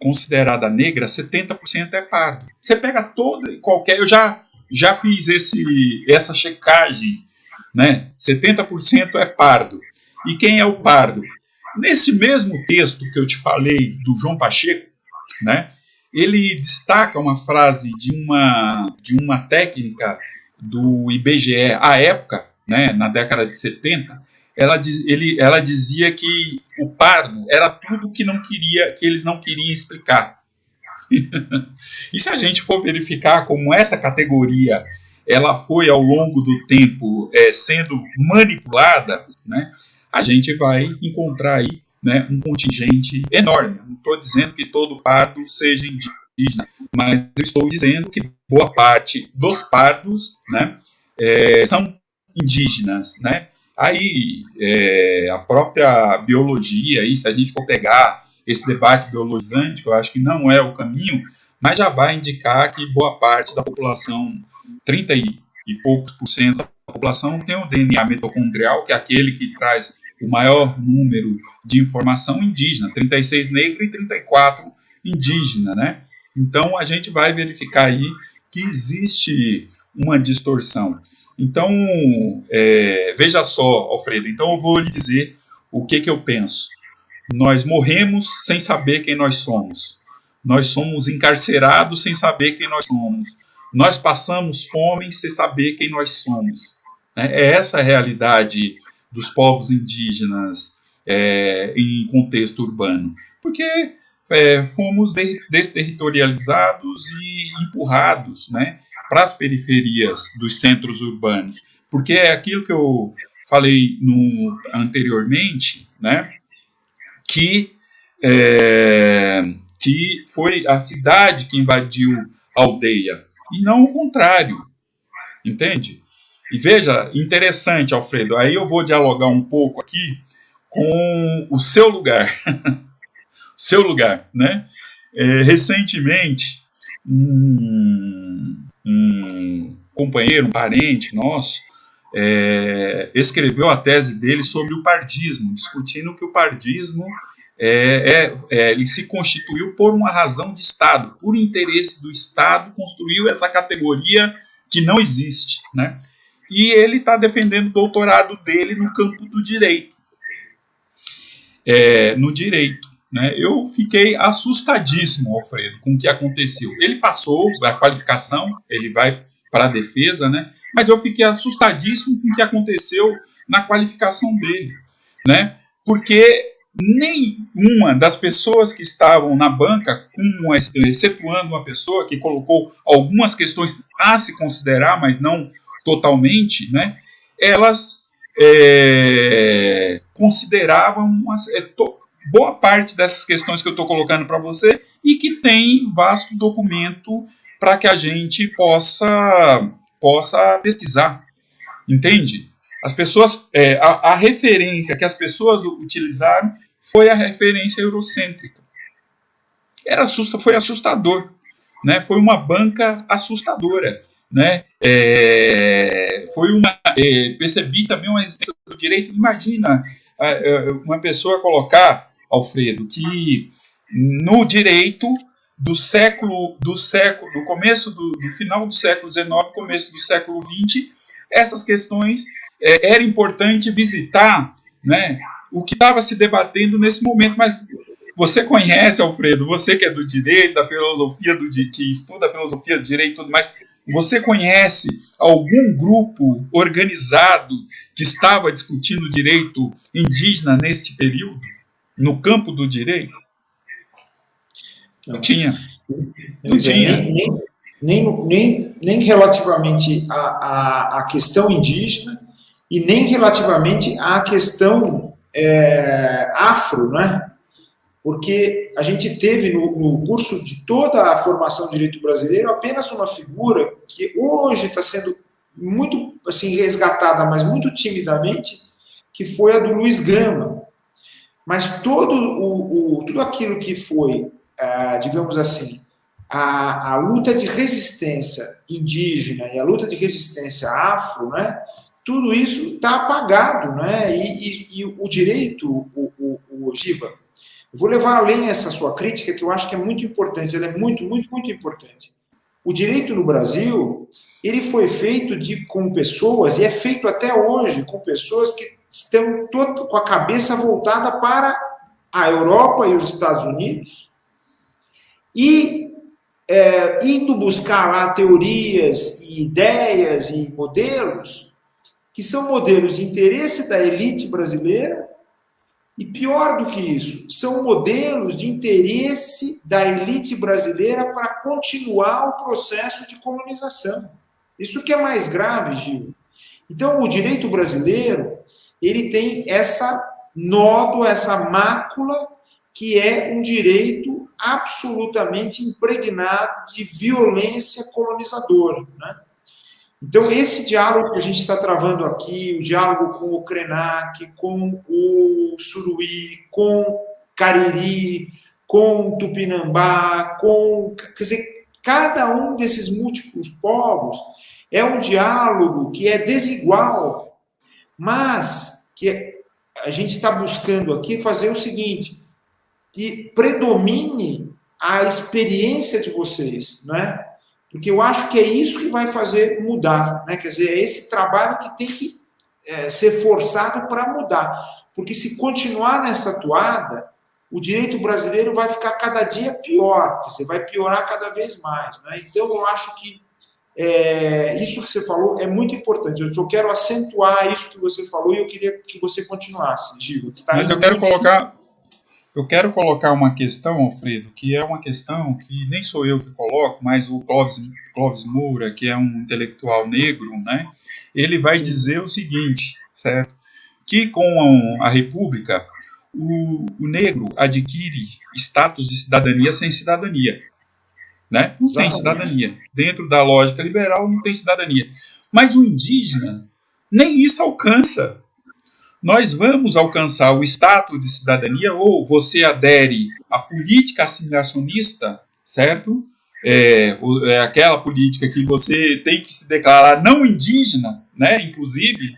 [SPEAKER 2] considerada negra, 70% é pardo. Você pega toda e qualquer, eu já já fiz esse essa checagem, né? 70% é pardo. E quem é o pardo? Nesse mesmo texto que eu te falei do João Pacheco, né? Ele destaca uma frase de uma, de uma técnica do IBGE à época, né, na década de 70, ela, diz, ele, ela dizia que o pardo era tudo que não queria, que eles não queriam explicar. e se a gente for verificar como essa categoria ela foi ao longo do tempo é, sendo manipulada, né, a gente vai encontrar aí né, um contingente enorme. Não estou dizendo que todo pardo seja indígena, mas estou dizendo que boa parte dos pardos né, é, são indígenas. Né? Aí é, a própria biologia, aí, se a gente for pegar esse debate biologizante, eu acho que não é o caminho, mas já vai indicar que boa parte da população, 30 e, e poucos por cento da população, tem o DNA mitocondrial, que é aquele que traz o maior número de informação indígena, 36 negro e 34 indígena, né? Então a gente vai verificar aí que existe uma distorção. Então, é, veja só, Alfredo, então eu vou lhe dizer o que, que eu penso. nós morremos sem saber quem nós somos. Nós somos encarcerados sem saber quem nós somos. Nós passamos fome sem saber quem nós somos. É, é essa a realidade dos povos indígenas é, em contexto urbano. Porque é, fomos desterritorializados e empurrados né, para as periferias dos centros urbanos. Porque é aquilo que eu falei no, anteriormente, né, que, é, que foi a cidade que invadiu a aldeia, e não o contrário, entende? E veja, interessante, Alfredo, aí eu vou dialogar um pouco aqui com o seu lugar. seu lugar, né? É, recentemente, um, um, companheiro, um parente nosso, é, escreveu a tese dele sobre o pardismo, discutindo que o pardismo é, é, é, ele se constituiu por uma razão de Estado, por interesse do Estado, construiu essa categoria que não existe, né? E ele está defendendo o doutorado dele no campo do direito, é, no direito. Né? Eu fiquei assustadíssimo, Alfredo, com o que aconteceu. Ele passou a qualificação, ele vai para a defesa, né? mas eu fiquei assustadíssimo com o que aconteceu na qualificação dele. Né? Porque nenhuma das pessoas que estavam na banca, com, excetuando uma pessoa que colocou algumas questões a se considerar, mas não totalmente, né? elas é, consideravam uma, é, to, boa parte dessas questões que eu estou colocando para você e que tem vasto documento para que a gente possa, possa pesquisar. Entende? As pessoas, é, a, a, referência que as pessoas utilizaram foi a referência eurocêntrica. Era assusta, foi assustador, né? Foi uma banca assustadora, né? É, foi uma, é, percebi também uma existência do direito. Imagina uma pessoa colocar Alfredo, que no direito do século, do século, do começo do, do final do século XIX, começo do século XX, essas questões é, era importante visitar, né, o que estava se debatendo nesse momento, mas você conhece, Alfredo, você que é do direito, da filosofia, do, que estuda a filosofia do direito e tudo mais, você conhece algum grupo organizado que estava discutindo direito indígena neste período? no campo do direito? Não, não tinha.
[SPEAKER 1] Não tinha. Nem, nem, nem, nem relativamente à, à, à, questão indígena e nem relativamente à questão é, afro, né? Porque a gente teve no, no, curso de toda a formação de direito brasileiro apenas uma figura que hoje está sendo muito assim resgatada, mas muito timidamente, que foi a do Luiz Gama, mas todo o, o tudo aquilo que foi, ah, digamos assim, a, a, luta de resistência indígena e a luta de resistência afro, né, tudo isso está apagado, né, e, e, e, o direito, o, o, o Giva, eu vou levar além essa sua crítica, que eu acho que é muito importante, ela é muito, muito, muito importante. O direito no Brasil, ele foi feito de, com pessoas, e é feito até hoje, com pessoas que estão todo, com a cabeça voltada para a Europa e os Estados Unidos e é, indo buscar lá teorias e ideias e modelos que são modelos de interesse da elite brasileira e pior do que isso, são modelos de interesse da elite brasileira para continuar o processo de colonização. Isso que é mais grave, Gil. Então, o direito brasileiro, ele tem essa nódoa, essa mácula, que é um direito absolutamente impregnado de violência colonizadora. Né? Então, esse diálogo que a gente está travando aqui, o diálogo com o Krenak, com o Suruí, com Cariri, com Tupinambá, com. Quer dizer, cada um desses múltiplos povos é um diálogo que é desigual mas que a gente está buscando aqui fazer o seguinte, que predomine a experiência de vocês, né? Porque eu acho que é isso que vai fazer mudar, né? Quer dizer, é esse trabalho que tem que é, ser forçado para mudar. Porque se continuar nessa toada, o direito brasileiro vai ficar cada dia pior, você vai piorar cada vez mais. Né? Então, eu acho que é, isso que você falou é muito importante. Eu só quero acentuar isso que você falou e eu queria que você continuasse, Gil.
[SPEAKER 2] Tá Mas eu quero colocar, eu quero colocar uma questão, Alfredo, que é uma questão que nem sou eu que coloco, mas o Clóvis, Clóvis Moura, que é um intelectual negro, né? Ele vai dizer o seguinte, certo? Que com a República o, o negro adquire status de cidadania sem cidadania. Né? Não tem cidadania. Dentro da lógica liberal, não tem cidadania. Mas o indígena, nem isso alcança. Nós vamos alcançar o status de cidadania ou você adere à política assimilacionista, certo? É, é, aquela política que você tem que se declarar não indígena, né? Inclusive,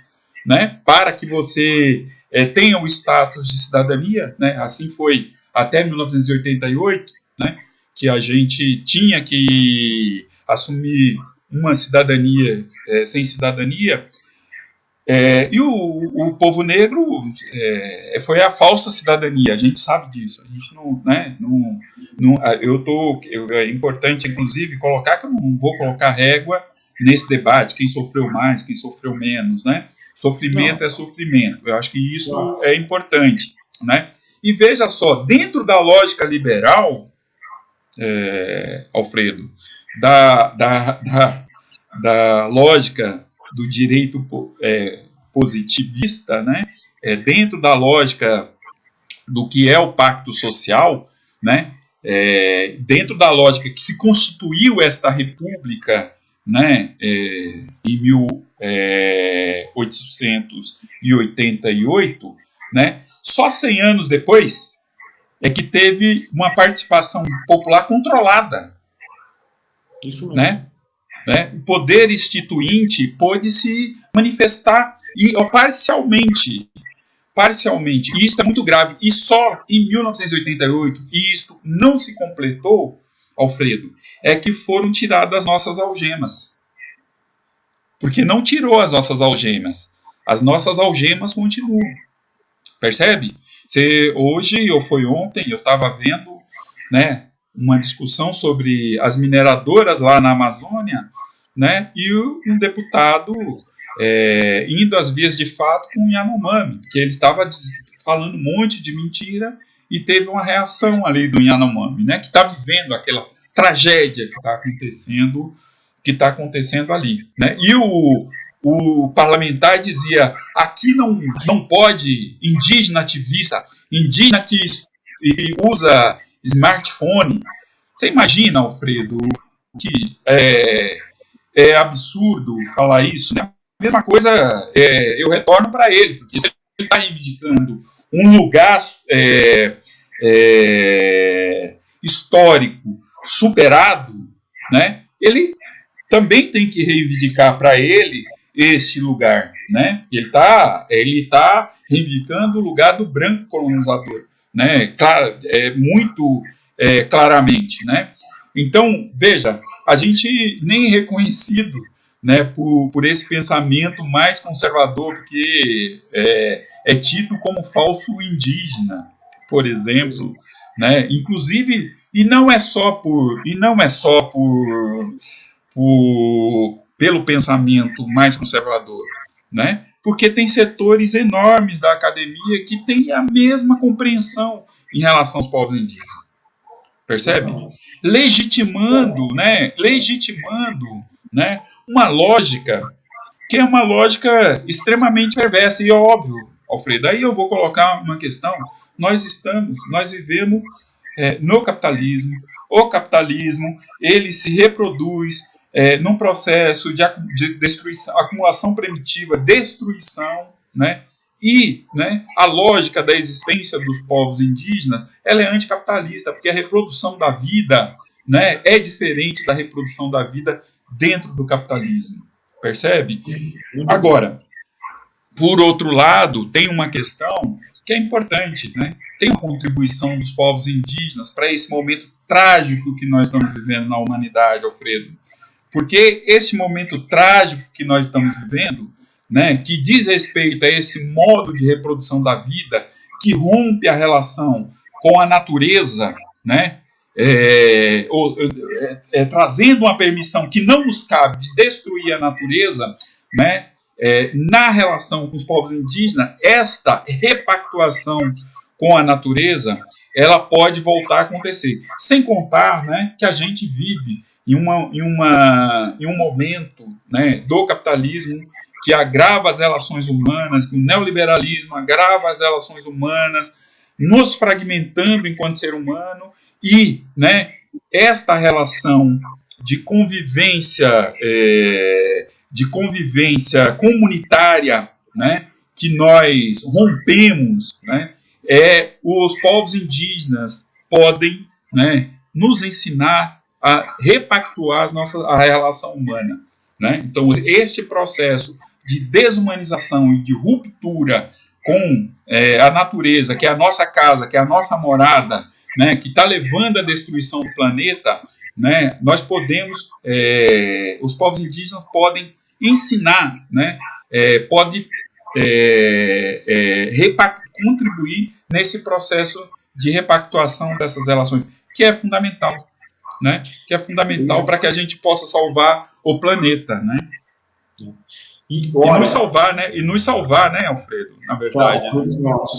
[SPEAKER 2] né? Para que você é, tenham o status de cidadania, né? assim foi até 1988, né? que a gente tinha que assumir uma cidadania é, sem cidadania, é, e o, o, povo negro é, foi a falsa cidadania, a gente sabe disso. A gente não, né, não, não eu tô, eu, é importante inclusive colocar que eu não vou colocar régua nesse debate, quem sofreu mais, quem sofreu menos, né? Sofrimento Não. é sofrimento. Eu acho que isso Não. é importante. Né? E veja só, dentro da lógica liberal, é, Alfredo, da, da, da, da, lógica do direito é, positivista, né? É, dentro da lógica do que é o pacto social, né? É, dentro da lógica que se constituiu esta república né, é, em mil, é, 1888, né, só 100 anos depois é que teve uma participação popular controlada. Isso mesmo. Né? Né? O poder instituinte pôde se manifestar e ó, parcialmente, parcialmente, e isso é muito grave, e só em 1988, e isto não se completou, Alfredo, é que foram tiradas nossas algemas porque não tirou as nossas algemas. As nossas algemas continuam. Percebe? Você, hoje ou foi ontem, eu estava vendo né, uma discussão sobre as mineradoras lá na Amazônia, né, e um deputado é, indo às vias de fato com o Yanomami, porque ele estava falando um monte de mentira e teve uma reação ali do Yanomami, né, que está vivendo aquela tragédia que está acontecendo que está acontecendo ali. Né? E o, o parlamentar dizia: aqui não, não pode indígena ativista, indígena que, que usa smartphone. Você imagina, Alfredo, que é, é absurdo falar isso, né? A mesma coisa é, eu retorno para ele, porque se ele está reivindicando um lugar é, é, histórico superado, né? Ele também tem que reivindicar para ele esse lugar, né? Ele está ele tá reivindicando o lugar do branco colonizador, né? É, muito é, claramente, né? Então, veja, a gente nem é reconhecido né, por, por esse pensamento mais conservador, porque é, é tido como falso indígena, por exemplo, né? Inclusive, e não é só por e não é só por por, pelo pensamento mais conservador, né? Porque tem setores enormes da academia que têm a mesma compreensão em relação aos povos indígenas. Percebe? Legitimando, né? Legitimando, né? Uma lógica que é uma lógica extremamente perversa e óbvio, Alfredo. Aí eu vou colocar uma questão. Nós estamos, nós vivemos é, no capitalismo. O capitalismo ele se reproduz, é, num processo de, de destruição, acumulação primitiva, destruição, né? E né, a lógica da existência dos povos indígenas ela é anticapitalista, porque a reprodução da vida né, é diferente da reprodução da vida dentro do capitalismo. Percebe? Agora, por outro lado, tem uma questão que é importante, né? Tem uma contribuição dos povos indígenas para esse momento trágico que nós estamos vivendo na humanidade, Alfredo. Porque esse momento trágico que nós estamos vivendo, né, que diz respeito a esse modo de reprodução da vida, que rompe a relação com a natureza, né? É, é, é, trazendo uma permissão que não nos cabe de destruir a natureza, né? É, na relação com os povos indígenas, esta repactuação com a natureza, ela pode voltar a acontecer. Sem contar né, que a gente vive em, uma, em, uma, em um momento né, do capitalismo que agrava as relações humanas, que o neoliberalismo agrava as relações humanas, nos fragmentando enquanto ser humano e né, esta relação de convivência é, de convivência comunitária né, que nós rompemos, né, é, os povos indígenas podem né, nos ensinar a repactuar as nossas, a relação humana. Né? Então, este processo de desumanização e de ruptura com é, a natureza, que é a nossa casa, que é a nossa morada, né, que está levando à destruição do planeta, né, nós podemos, é, os povos indígenas podem ensinar, né, é, pode é, é contribuir nesse processo de repactuação dessas relações, que é fundamental, né, que é fundamental para que a gente possa salvar o planeta, né. E, olha, e nos salvar, né? E nos salvar, né, Alfredo? Na verdade. Claro,
[SPEAKER 1] nós.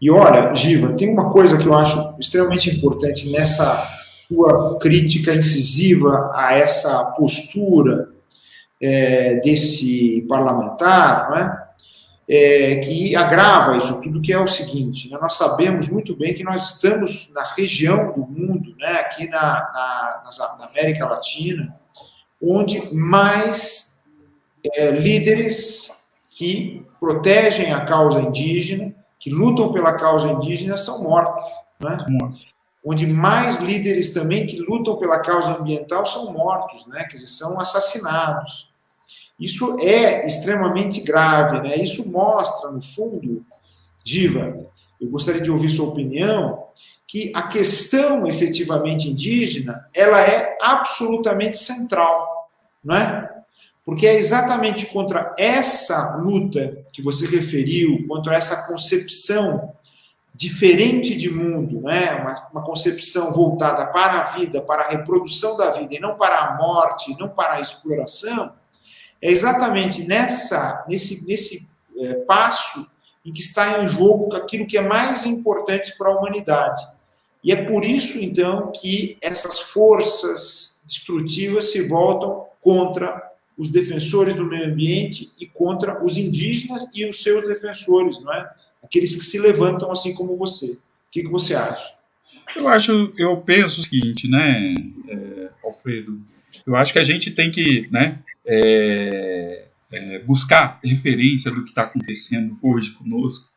[SPEAKER 1] E olha, Giva, tem uma coisa que eu acho extremamente importante nessa sua crítica incisiva a essa postura é, desse parlamentar, não é? É, que agrava isso tudo, que é o seguinte, né? nós sabemos muito bem que nós estamos na região do mundo, né? aqui na, na, na América Latina, onde mais é, líderes que protegem a causa indígena, que lutam pela causa indígena, são mortos. Né? Onde mais líderes também que lutam pela causa ambiental são mortos, né? quer dizer, são assassinados. Isso é extremamente grave, né? Isso mostra, no fundo, Diva, eu gostaria de ouvir sua opinião, que a questão efetivamente indígena, ela é absolutamente central, não é? Porque é exatamente contra essa luta que você referiu, contra essa concepção diferente de mundo, né? uma, uma concepção voltada para a vida, para a reprodução da vida, e não para a morte, não para a exploração, é exatamente nessa, nesse, nesse é, passo em que está em jogo aquilo que é mais importante para a humanidade. E é por isso, então, que essas forças destrutivas se voltam contra os defensores do meio ambiente e contra os indígenas e os seus defensores, não é? Aqueles que se levantam assim como você. O que, que você acha?
[SPEAKER 2] Eu acho, eu penso o seguinte, né, é, Alfredo? Eu acho que a gente tem que, né, é, é, buscar referência do que está acontecendo hoje conosco,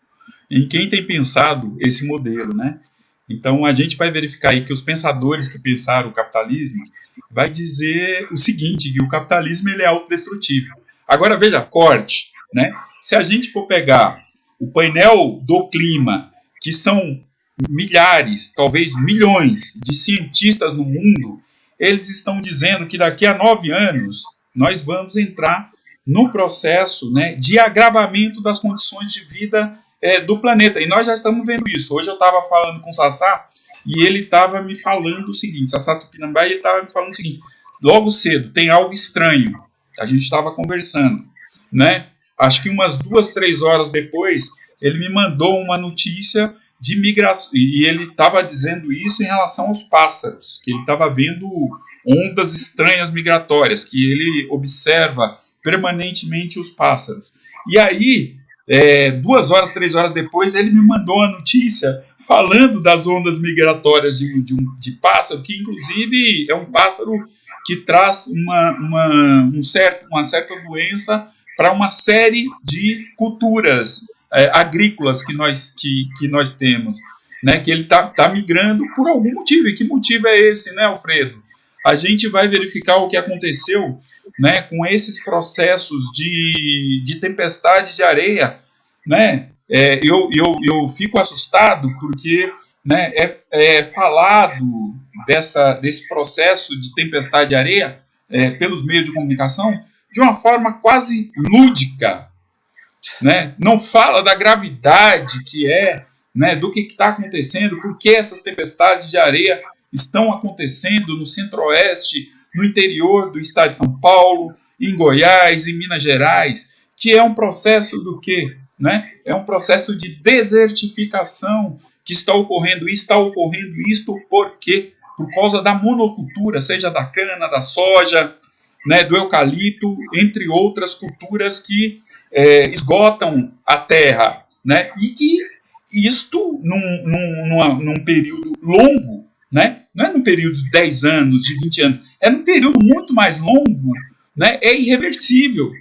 [SPEAKER 2] em quem tem pensado esse modelo, né? Então a gente vai verificar aí que os pensadores que pensaram o capitalismo vai dizer o seguinte, que o capitalismo ele é autodestrutivo. Agora veja, corte, né? Se a gente for pegar o painel do clima, que são milhares, talvez milhões de cientistas no mundo, eles estão dizendo que daqui a nove anos nós vamos entrar no processo né, de agravamento das condições de vida é, do planeta. E nós já estamos vendo isso. Hoje eu estava falando com o Sassá e ele estava me falando o seguinte, Sassá Tupinambá, ele estava me falando o seguinte, logo cedo, tem algo estranho. A gente estava conversando, né? Acho que umas duas, três horas depois, ele me mandou uma notícia de migração, e ele estava dizendo isso em relação aos pássaros, que ele estava vendo ondas estranhas migratórias, que ele observa permanentemente os pássaros. E aí, é, duas horas, três horas depois, ele me mandou uma notícia falando das ondas migratórias de, de, um, de pássaro, que inclusive é um pássaro que traz uma, uma, um certo, uma certa doença para uma série de culturas é, agrícolas que nós, que, que nós temos. Né, que ele está tá migrando por algum motivo. E que motivo é esse, né, Alfredo? A gente vai verificar o que aconteceu né, com esses processos de, de tempestade de areia, né, é, eu, eu, eu fico assustado porque né, é, é falado dessa, desse processo de tempestade de areia é, pelos meios de comunicação de uma forma quase lúdica. Né? Não fala da gravidade que é né, do que está acontecendo, por que essas tempestades de areia estão acontecendo no centro-oeste, no interior do estado de São Paulo, em Goiás, em Minas Gerais, que é um processo do quê? Né? É um processo de desertificação que está ocorrendo. E está ocorrendo isto por quê? Por causa da monocultura, seja da cana, da soja, né, do eucalipto, entre outras culturas que é, esgotam a terra. Né, e que isto, num, num, numa, num período longo, né, não é num período de 10 anos, de 20 anos, é num período muito mais longo, né, é irreversível.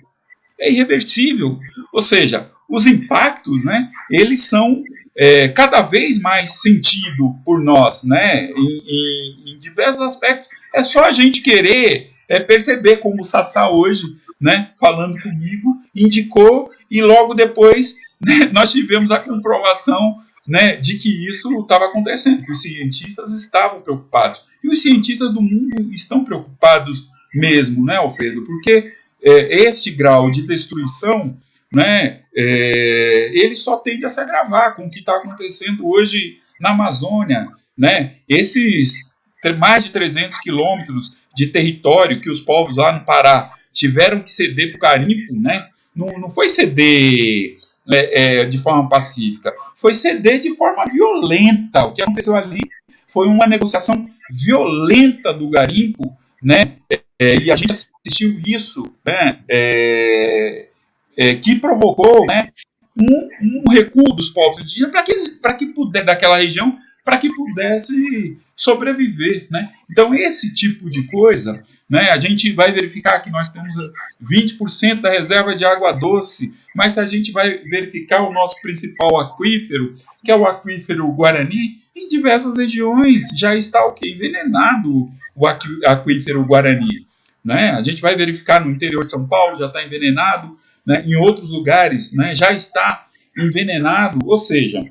[SPEAKER 2] É irreversível. Ou seja, os impactos, né, eles são é, cada vez mais sentido por nós, né, em, em, em, diversos aspectos. É só a gente querer é, perceber como o Sassá hoje, né, falando comigo, indicou e logo depois né, nós tivemos a comprovação né, de que isso estava acontecendo, que os cientistas estavam preocupados. E os cientistas do mundo estão preocupados mesmo, né, Alfredo? Porque é, este grau de destruição, né, é, ele só tende a se agravar com o que está acontecendo hoje na Amazônia, né? Esses mais de 300 quilômetros de território que os povos lá no Pará tiveram que ceder para o garimpo, né? Não, não foi ceder é, é, de forma pacífica, foi ceder de forma violenta. O que aconteceu ali foi uma negociação violenta do garimpo, né? É, e a gente assistiu isso, né? É, é, que provocou, né? Um, um recuo dos povos indígenas para que, para que puder, daquela região para que pudesse sobreviver. Né? Então, esse tipo de coisa, né, a gente vai verificar que nós temos 20% da reserva de água doce, mas a gente vai verificar o nosso principal aquífero, que é o aquífero Guarani, em diversas regiões já está o que? Envenenado o aquífero Guarani. Né? A gente vai verificar no interior de São Paulo, já está envenenado, né? em outros lugares né, já está envenenado, ou seja,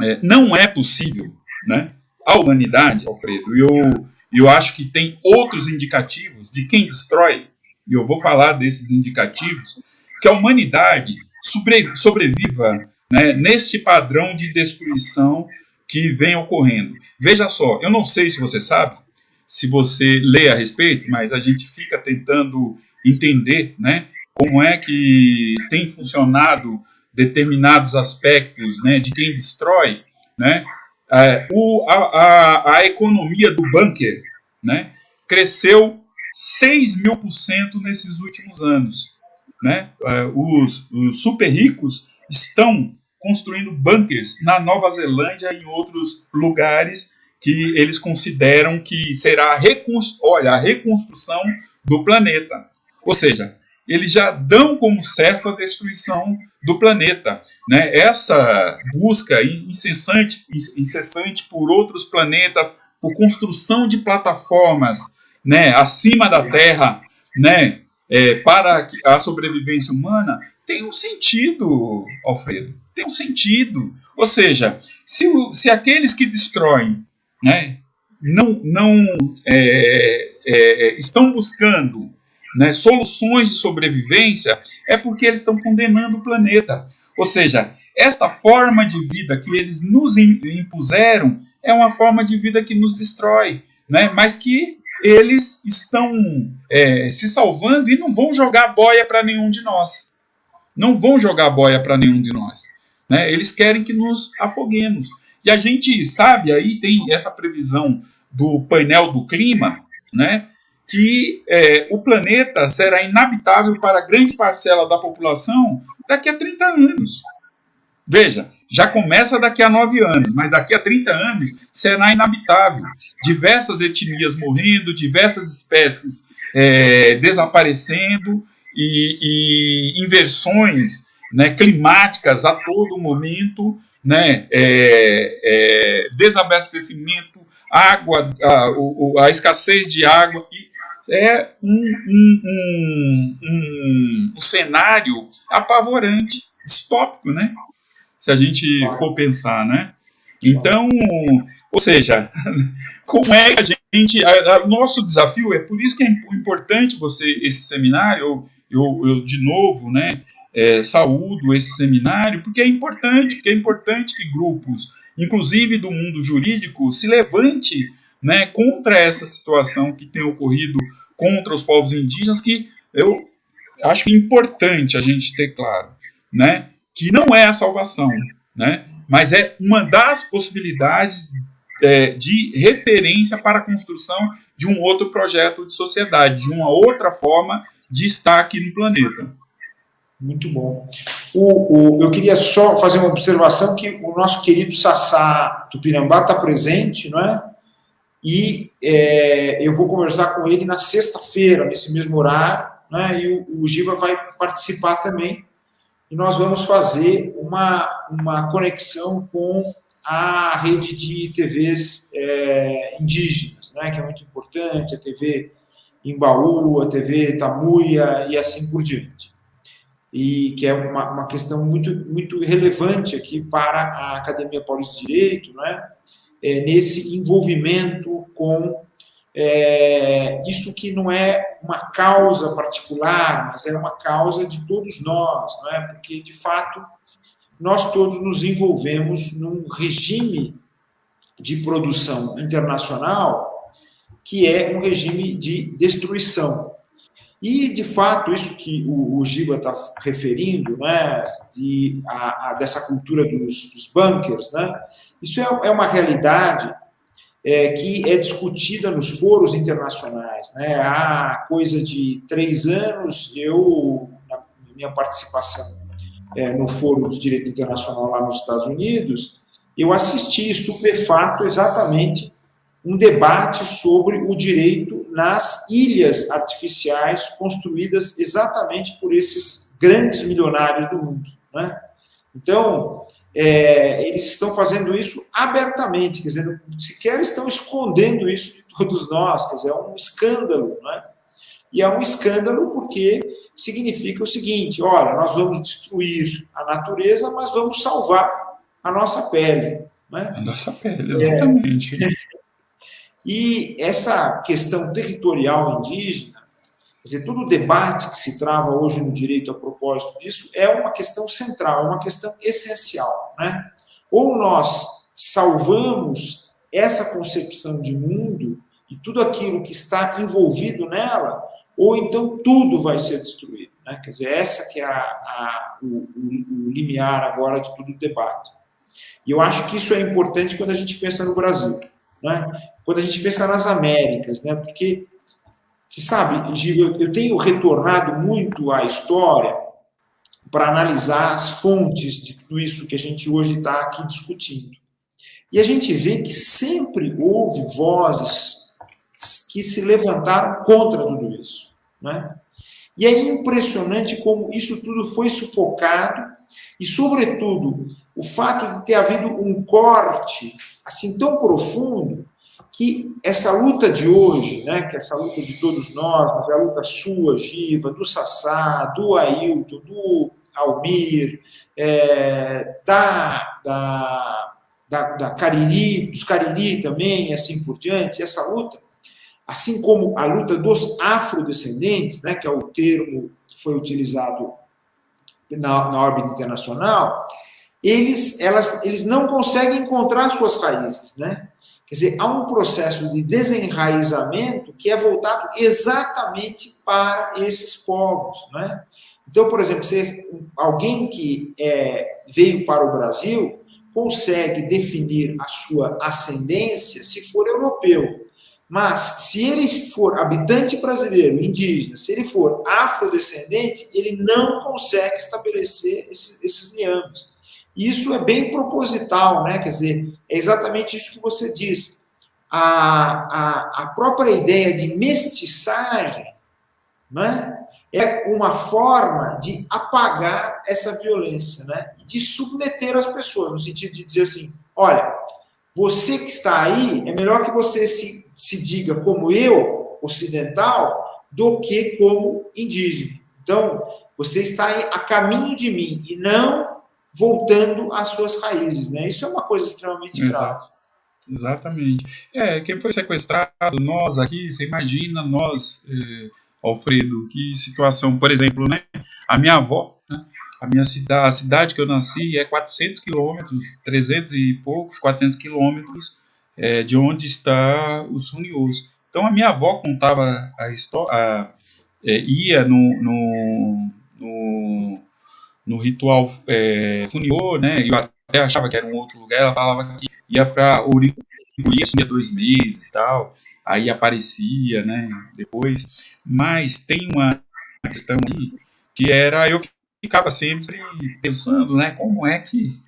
[SPEAKER 2] é, não é possível, né? A humanidade, Alfredo, e eu, eu acho que tem outros indicativos de quem destrói, e eu vou falar desses indicativos, que a humanidade sobre, sobreviva né, neste padrão de destruição que vem ocorrendo. Veja só, eu não sei se você sabe, se você lê a respeito, mas a gente fica tentando entender né, como é que tem funcionado determinados aspectos né, de quem destrói, né, é, o, a, a, a, economia do bunker né, cresceu 6 mil por cento nesses últimos anos. Né? É, os, os super ricos estão construindo bunkers na Nova Zelândia e em outros lugares que eles consideram que será a, olha, a reconstrução do planeta. Ou seja, eles já dão como certo a destruição do planeta. Né? Essa busca incessante, incessante por outros planetas, por construção de plataformas né, acima da Terra né, é, para a sobrevivência humana, tem um sentido, Alfredo. Tem um sentido. Ou seja, se, se aqueles que destroem né, não, não é, é, estão buscando né, soluções de sobrevivência, é porque eles estão condenando o planeta. Ou seja, esta forma de vida que eles nos impuseram é uma forma de vida que nos destrói, né, mas que eles estão é, se salvando e não vão jogar boia para nenhum de nós. Não vão jogar boia para nenhum de nós. Né? Eles querem que nos afoguemos. E a gente sabe, aí tem essa previsão do painel do clima, né? Que é, o planeta será inabitável para grande parcela da população daqui a 30 anos. Veja, já começa daqui a 9 anos, mas daqui a 30 anos será inabitável. Diversas etnias morrendo, diversas espécies é, desaparecendo e, e inversões né, climáticas a todo momento, né, é, é, desabastecimento, água, a, a, escassez de água e é um, um, um, um, um cenário apavorante, distópico, né? Se a gente for pensar, né? Então, ou seja, como é que a gente. O nosso desafio é por isso que é importante você, esse seminário, eu, eu, eu de novo, né? é, saúdo esse seminário, porque é importante, porque é importante que grupos, inclusive do mundo jurídico, se levante né, contra essa situação que tem ocorrido contra os povos indígenas, que eu acho é importante a gente ter claro, né, que não é a salvação, né, mas é uma das possibilidades é, de referência para a construção de um outro projeto de sociedade, de uma outra forma de estar aqui no planeta.
[SPEAKER 1] Muito bom. O, o, eu queria só fazer uma observação que o nosso querido Sassá Tupinambá está presente, não é? E é, eu vou conversar com ele na sexta-feira, nesse mesmo horário, né? E o, o Giva vai participar também. E nós vamos fazer uma, uma conexão com a rede de TVs é, indígenas, né? Que é muito importante, a TV Embaú, a TV Tamuia e assim por diante e que é uma, uma questão muito, muito relevante aqui para a Academia Paulista de Direito, né? É, nesse envolvimento com é, isso que não é uma causa particular, mas é uma causa de todos nós, não é? porque, de fato, nós todos nos envolvemos num regime de produção internacional que é um regime de destruição. E, de fato, isso que o, o Giba está referindo, né, de, a, a, dessa cultura dos, dos bunkers, né, isso é, é uma realidade é, que é discutida nos foros internacionais. Né? Há coisa de três anos, eu, na minha participação é, no Foro de Direito Internacional lá nos Estados Unidos, eu assisti estupefato exatamente um debate sobre o direito nas ilhas artificiais construídas exatamente por esses grandes milionários do mundo. Né? Então, é, eles estão fazendo isso abertamente, quer dizer, sequer estão escondendo isso de todos nós, quer dizer, é um escândalo. Né? E é um escândalo porque significa o seguinte: olha, nós vamos destruir a natureza, mas vamos salvar a nossa pele. Né?
[SPEAKER 2] A nossa pele, exatamente. É,
[SPEAKER 1] e essa questão territorial indígena, dizer, todo o debate que se trava hoje no direito a propósito disso é uma questão central, é uma questão essencial. Né? Ou nós salvamos essa concepção de mundo e tudo aquilo que está envolvido nela, ou então tudo vai ser destruído. Né? Quer dizer, essa que é a, a, o, o, o limiar agora de todo o debate. E eu acho que isso é importante quando a gente pensa no Brasil. Né? Quando a gente pensa nas Américas, né? porque, você sabe, Gil, eu tenho retornado muito à história para analisar as fontes de tudo isso que a gente hoje está aqui discutindo. E a gente vê que sempre houve vozes que se levantaram contra tudo isso. Né? E é impressionante como isso tudo foi sufocado e, sobretudo, o fato de ter havido um corte assim tão profundo que essa luta de hoje, né, que essa luta de todos nós, mas é a luta sua, Giva, do Sassá, do Ailton, do Almir, é, da, da, da, da Cariri, dos Cariri também, e assim por diante, essa luta, assim como a luta dos afrodescendentes, né, que é o termo que foi utilizado na, na órbita internacional, eles, elas, eles não conseguem encontrar suas raízes, né? Quer dizer, há um processo de desenraizamento que é voltado exatamente para esses povos, né? Então, por exemplo, se alguém que é, veio para o Brasil consegue definir a sua ascendência se for europeu. Mas, se ele for habitante brasileiro, indígena, se ele for afrodescendente, ele não consegue estabelecer esses, esses liames. Isso é bem proposital, né? Quer dizer, é exatamente isso que você diz. A, a, a própria ideia de mestiçagem né? é uma forma de apagar essa violência, né? de submeter as pessoas, no sentido de dizer assim: olha, você que está aí, é melhor que você se, se diga como eu, ocidental, do que como indígena. Então, você está a caminho de mim e não voltando às suas raízes, né? Isso é uma coisa extremamente grave.
[SPEAKER 2] Exatamente. É, quem foi sequestrado, nós aqui, você imagina nós, eh, Alfredo, que situação, por exemplo, né? A minha avó, né? a minha cidade, a cidade que eu nasci é 400 quilômetros, 300 e poucos, 400 quilômetros é, de onde está o Sunioso. Então a minha avó contava a história, é, ia no, no ritual é, né? Eu até achava que era um outro lugar. Ela falava que ia para Uricuri, assumia dois meses e tal. Aí aparecia, né? Depois. Mas tem uma questão aí que era eu ficava sempre pensando, né? Como é que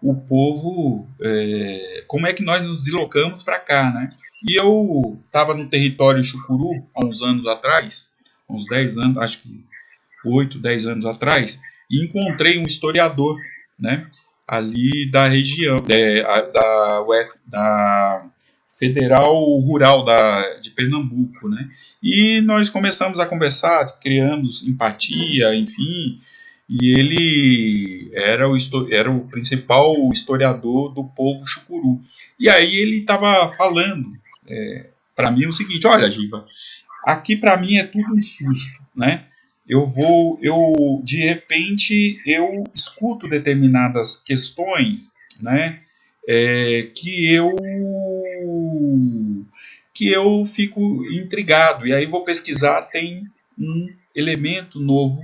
[SPEAKER 2] o povo, é, como é que nós nos deslocamos para cá, né? E eu estava no território Chucuru há uns anos atrás, uns 10 anos, acho que 8, 10 anos atrás, e encontrei um historiador, né? Ali da região, é, da, UF, da Federal Rural da, de Pernambuco, né? E nós começamos a conversar, criamos empatia, enfim, e ele era o, era o principal historiador do povo chucuru. E aí ele estava falando é, para mim o seguinte: olha, Giva, aqui para mim é tudo um susto, né? Eu vou, eu de repente eu escuto determinadas questões, né? É, que eu que eu fico intrigado e aí vou pesquisar tem um elemento novo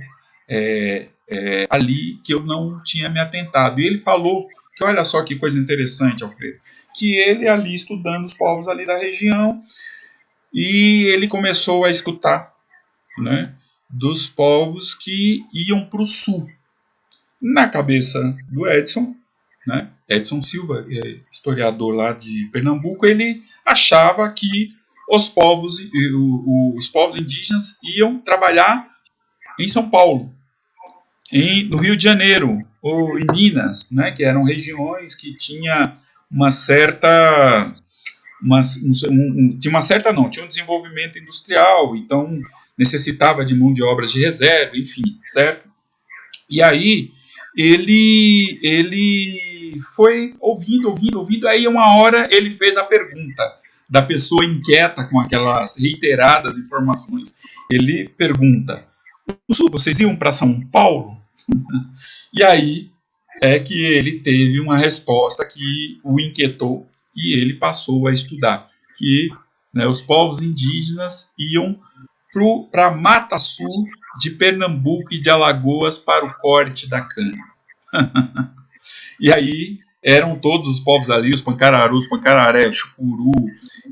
[SPEAKER 2] é, é, ali que eu não tinha me atentado. E ele falou que, olha só que coisa interessante, Alfredo, que ele ali estudando os povos ali da região e ele começou a escutar né, dos povos que iam para o sul. Na cabeça do Edson, né, Edson Silva, é historiador lá de Pernambuco, ele achava que os povos, os povos indígenas iam trabalhar em São Um, em, no Rio de Janeiro ou em Minas, né, que eram regiões que tinha uma certa uma, um, um, tinha uma certa não, tinha um desenvolvimento industrial, então necessitava de mão de obras de reserva, enfim, certo? E aí ele ele foi ouvindo, ouvindo, ouvindo, aí uma hora ele fez a pergunta da pessoa inquieta com aquelas reiteradas informações. Ele pergunta: vocês iam para São Paulo? e aí é que ele teve uma resposta que o inquietou e ele passou a estudar que né, os povos indígenas iam para Mata Sul de Pernambuco e de Alagoas para o corte da cana. e aí eram todos os povos ali, os pancararus, pancararé, chupuru,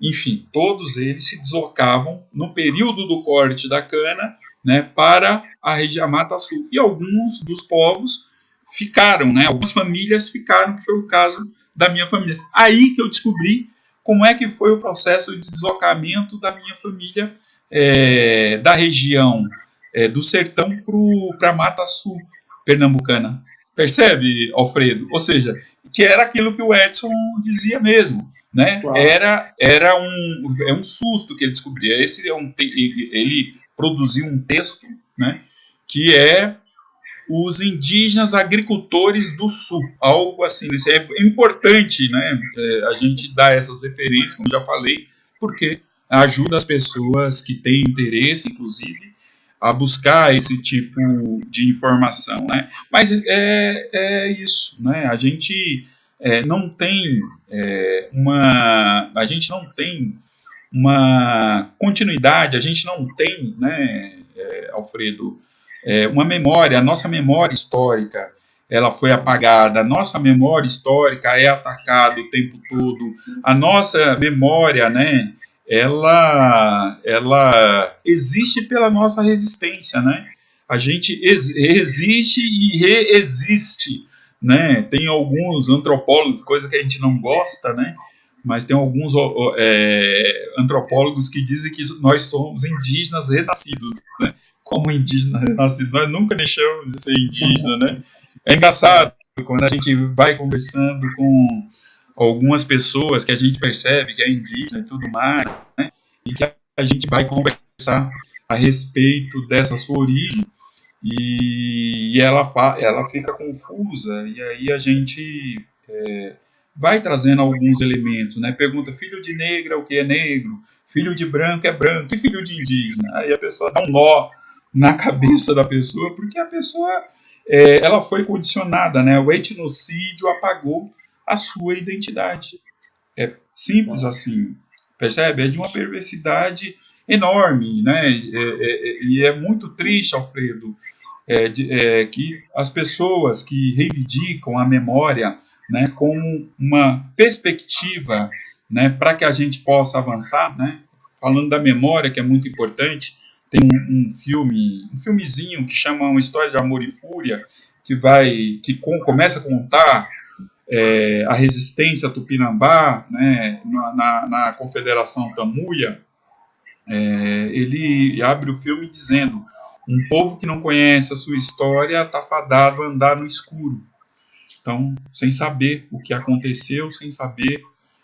[SPEAKER 2] enfim, todos eles se deslocavam no período do corte da cana né, para a região Mata Sul. E alguns dos povos ficaram, né, algumas famílias ficaram, que foi o caso da minha família. Aí que eu descobri como é que foi o processo de deslocamento da minha família é, da região é, do sertão para a Mata Sul pernambucana. Percebe, Alfredo? Ou seja, que era aquilo que o Edson dizia mesmo. Né? Era, era um, é um susto que ele descobria. Esse é um, ele, ele produziu um texto, né, que é os indígenas agricultores do sul, algo assim. Isso é importante, né, é, a gente dar essas referências, como já falei, porque ajuda as pessoas que têm interesse, inclusive, a buscar esse tipo de informação, né? Mas é, é isso, né? A gente é, não tem é, uma, a gente não tem uma continuidade, a gente não tem, né, é, Alfredo, é, uma memória, a nossa memória histórica, ela foi apagada, a nossa memória histórica é atacada o tempo todo, a nossa memória, né, ela, ela existe pela nossa resistência, né, a gente ex existe e reexiste, né, tem alguns antropólogos, coisa que a gente não gosta, né, mas tem alguns é, antropólogos que dizem que nós somos indígenas renascidos, né? Como indígena renascido, nós nunca deixamos de ser indígena, né? É engraçado quando a gente vai conversando com algumas pessoas que a gente percebe que é indígena e tudo mais, né? E que a gente vai conversar a respeito dessa sua origem e, e ela, ela fica confusa e aí a gente é, vai trazendo alguns elementos, né? Pergunta, filho de negra, o que é negro? Filho de branco é branco, e filho de indígena? Aí a pessoa dá um nó na cabeça da pessoa, porque a pessoa é, ela foi condicionada, né? O etnocídio apagou a sua identidade. É simples assim, percebe? É de uma perversidade enorme, né? É, é, é e é muito triste, Alfredo, é, é, que as pessoas que reivindicam a memória né, como uma perspectiva né, para que a gente possa avançar, né, falando da memória, que é muito importante, tem um, um, filme, um filmezinho que chama Uma História de Amor e Fúria, que vai, que com, começa a contar é, a resistência tupinambá, né, na, na, na Confederação Tamuia, é, ele abre o filme dizendo um povo que não conhece a sua história está fadado a andar no escuro. Então, sem saber o que aconteceu, sem saber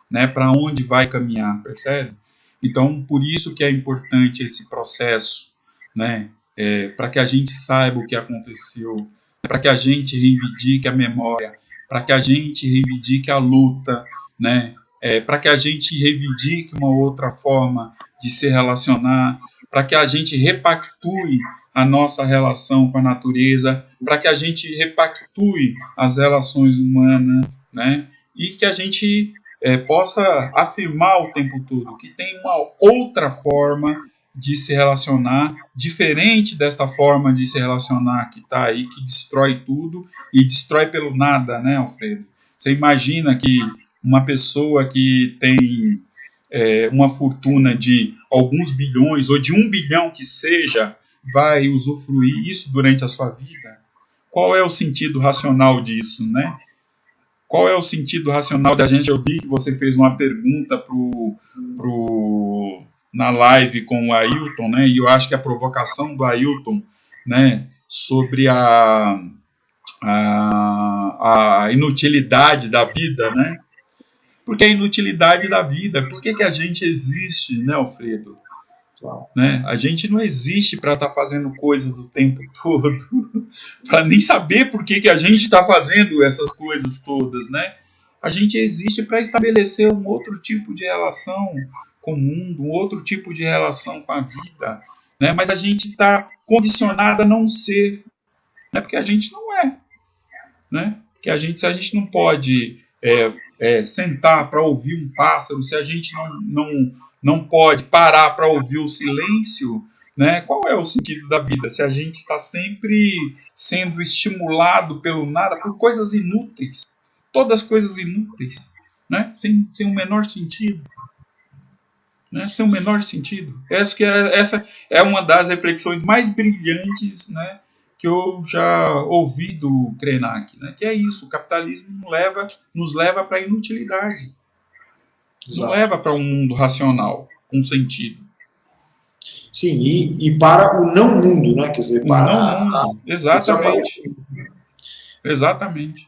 [SPEAKER 2] né, para onde vai caminhar, percebe? Então, por isso que é importante esse processo, né, é, para que a gente saiba o que aconteceu, para que a gente reivindique a memória, para que a gente reivindique a luta, né, é, para que a gente reivindique uma outra forma de se relacionar, para que a gente repactue a nossa relação com a natureza, para que a gente repactue as relações humanas, né? E que a gente é, possa afirmar o tempo todo que tem uma outra forma de se relacionar, diferente desta forma de se relacionar que está aí, que destrói tudo e destrói pelo nada, né, Alfredo? Você imagina que uma pessoa que tem é, uma fortuna de alguns bilhões ou de um bilhão que seja, vai usufruir isso durante a sua vida? Qual é o sentido racional disso, né? Qual é o sentido racional da gente? Eu vi que você fez uma pergunta pro, pro, na live com o Ailton, né? E eu acho que a provocação do Ailton, né? Sobre a, a, a inutilidade da vida, né? Porque a inutilidade da vida, por que, que a gente existe, né, Alfredo? Né? A gente não existe para estar tá fazendo coisas o tempo todo, para nem saber por que, que a gente está fazendo essas coisas todas. Né? A gente existe para estabelecer um outro tipo de relação com o mundo, um outro tipo de relação com a vida. Né? Mas a gente está condicionado a não ser, né? porque a gente não é. Né? Que a gente, se a gente não pode é, é, sentar para ouvir um pássaro, se a gente não, não não pode parar para ouvir o silêncio, né? Qual é o sentido da vida? Se a gente está sempre sendo estimulado pelo nada, por coisas inúteis, todas coisas inúteis, né? Sem, sem o menor sentido. Né? Sem o menor sentido. Essa, que é, essa é uma das reflexões mais brilhantes né, que eu já ouvi do Krenak. Né? Que é isso, o capitalismo nos leva, nos leva para a inutilidade. Exato. Não leva para um mundo racional, com sentido.
[SPEAKER 1] Sim, e, e, para o não mundo, né? Quer dizer, para.
[SPEAKER 2] O não mundo, exatamente. Exatamente.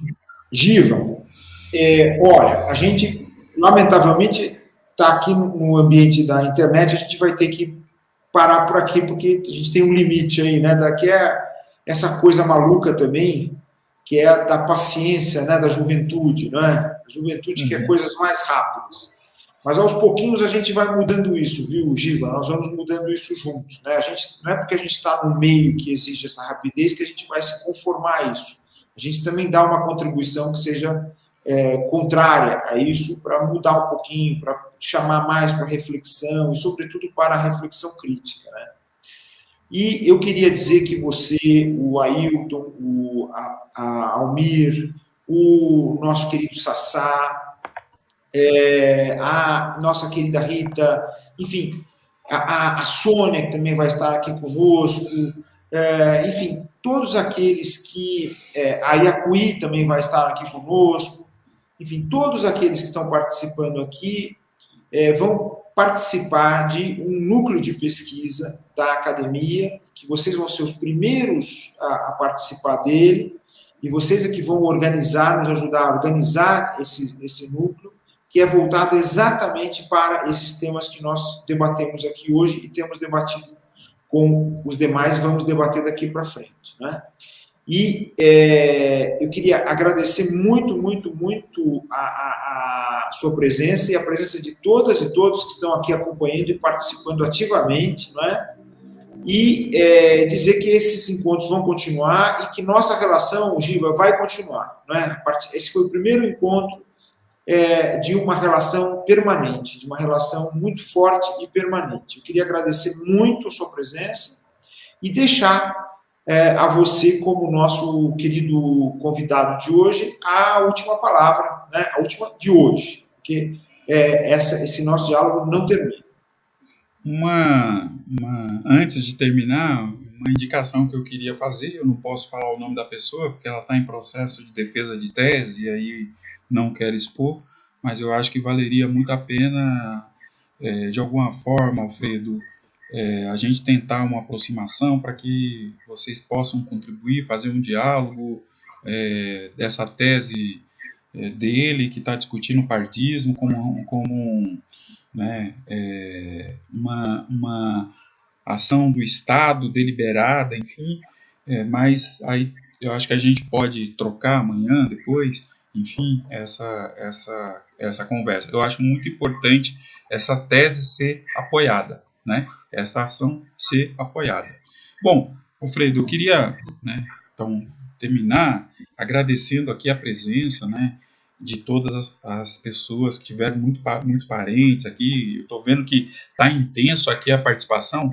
[SPEAKER 1] Giva, é, olha, a gente, lamentavelmente, está aqui no ambiente da internet, a gente vai ter que parar por aqui, porque a gente tem um limite aí, né? Daqui é essa coisa maluca também, que é da paciência, né? Da juventude, não é? A juventude uhum. quer coisas mais rápidas. Mas aos pouquinhos a gente vai mudando isso, viu, Giva? Nós vamos mudando isso juntos. Né? A gente, não é porque a gente está no meio que exige essa rapidez que a gente vai se conformar a isso. A gente também dá uma contribuição que seja é, contrária a isso para mudar um pouquinho, para chamar mais para reflexão e, sobretudo, para a reflexão crítica. Né? E eu queria dizer que você, o Ailton, o, a, a Almir, o nosso querido Sassá, é, a nossa querida Rita, enfim, a, a, Sônia, que também vai estar aqui conosco, é, enfim, todos aqueles que. É, a Iacuí também vai estar aqui conosco, enfim, todos aqueles que estão participando aqui é, vão participar de um núcleo de pesquisa da academia, que vocês vão ser os primeiros a, a participar dele, e vocês é que vão organizar, nos ajudar a organizar esse, esse núcleo, que é voltado exatamente para esses temas que nós debatemos aqui hoje e temos debatido com os demais vamos debater daqui para frente. Né? E é, eu queria agradecer muito, muito, muito a, a, a, sua presença e a presença de todas e todos que estão aqui acompanhando e participando ativamente, não é? e é, dizer que esses encontros vão continuar e que nossa relação, Giva, vai continuar. Né? Esse foi o primeiro encontro é, de uma relação permanente, de uma relação muito forte e permanente. Eu queria agradecer muito a sua presença e deixar é, a você, como nosso querido convidado de hoje, a última palavra, né? a última de hoje, porque é, essa, esse nosso diálogo não termina.
[SPEAKER 2] Uma, uma, antes de terminar, uma indicação que eu queria fazer, eu não posso falar o nome da pessoa, porque ela está em processo de defesa de tese, e aí não quero expor, mas eu acho que valeria muito a pena, é, de alguma forma, Alfredo, é, a gente tentar uma aproximação para que vocês possam contribuir, fazer um diálogo é, dessa tese é, dele, que está discutindo o partismo como, como né, é, uma, uma ação do Estado deliberada, enfim, é, mas aí eu acho que a gente pode trocar amanhã, depois, enfim, essa, essa, essa conversa. Eu acho muito importante essa tese ser apoiada, né? Essa ação ser apoiada. Bom, Alfredo, eu queria, né, então, terminar agradecendo aqui a presença, né, de todas as, as pessoas que tiveram muito, muitos parentes aqui. Estou vendo que está intenso aqui a participação,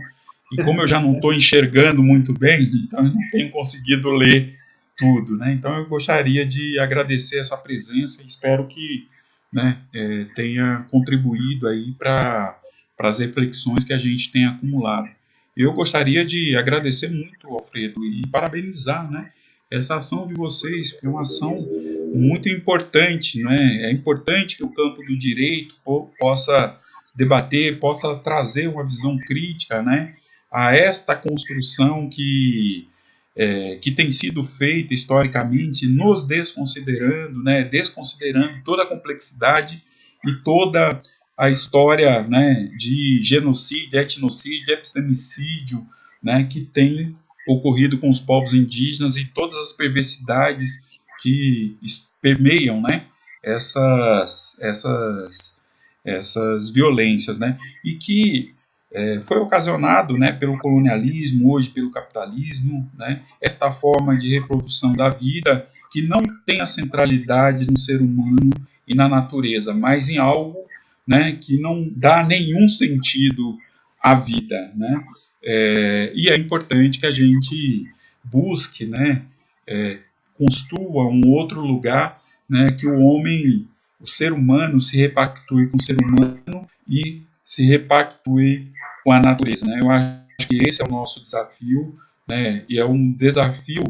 [SPEAKER 2] e como eu já não estou enxergando muito bem, então eu não tenho conseguido ler tudo, né? Então eu gostaria de agradecer essa presença e espero que né, é, tenha contribuído aí para as reflexões que a gente tem acumulado. Eu gostaria de agradecer muito, Alfredo, e parabenizar, né? Essa ação de vocês, que é uma ação muito importante, né? É importante que o campo do direito possa debater, possa trazer uma visão crítica, né? A esta construção que é, que tem sido feita historicamente, nos desconsiderando, né, desconsiderando toda a complexidade e toda a história né, de genocídio, etnocídio, epistemicídio né, que tem ocorrido com os povos indígenas e todas as perversidades que permeiam né, essas, essas, essas violências, né, e que é, foi ocasionado né, pelo colonialismo, hoje pelo capitalismo, né, esta forma de reprodução da vida que não tem a centralidade no ser humano e na natureza, mas em algo né, que não dá nenhum sentido à vida. Né? É, e é importante que a gente busque, né, é, construa um outro lugar né, que o homem, o ser humano, se repactue com o ser humano e se repactue com a natureza. Né? Eu acho que esse é o nosso desafio, né? e é um desafio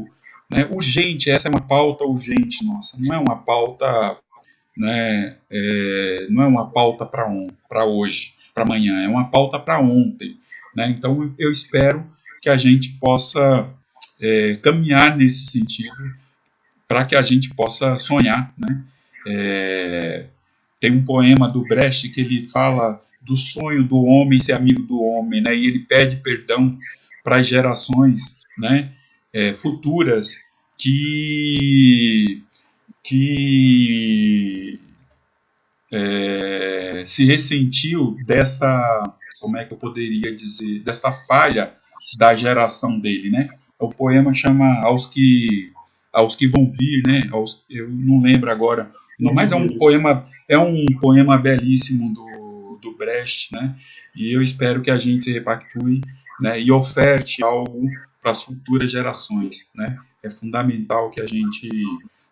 [SPEAKER 2] né, urgente, essa é uma pauta urgente nossa, não é uma pauta, né, é, não é uma pauta para hoje, para amanhã, é uma pauta para ontem. Né? Então eu espero que a gente possa é, caminhar nesse sentido para que a gente possa sonhar. Né? É, tem um poema do Brecht que ele fala do sonho do homem ser amigo do homem, né? E ele pede perdão para as gerações, né? É, futuras que que é, se ressentiu dessa, como é que eu poderia dizer, dessa falha da geração dele, né? O poema chama aos que aos que vão vir, né? Aos, eu não lembro agora, mas é um poema é um poema belíssimo do do Brecht, né? E eu espero que a gente se repactue né, e oferte algo para as futuras gerações, né? É fundamental que a gente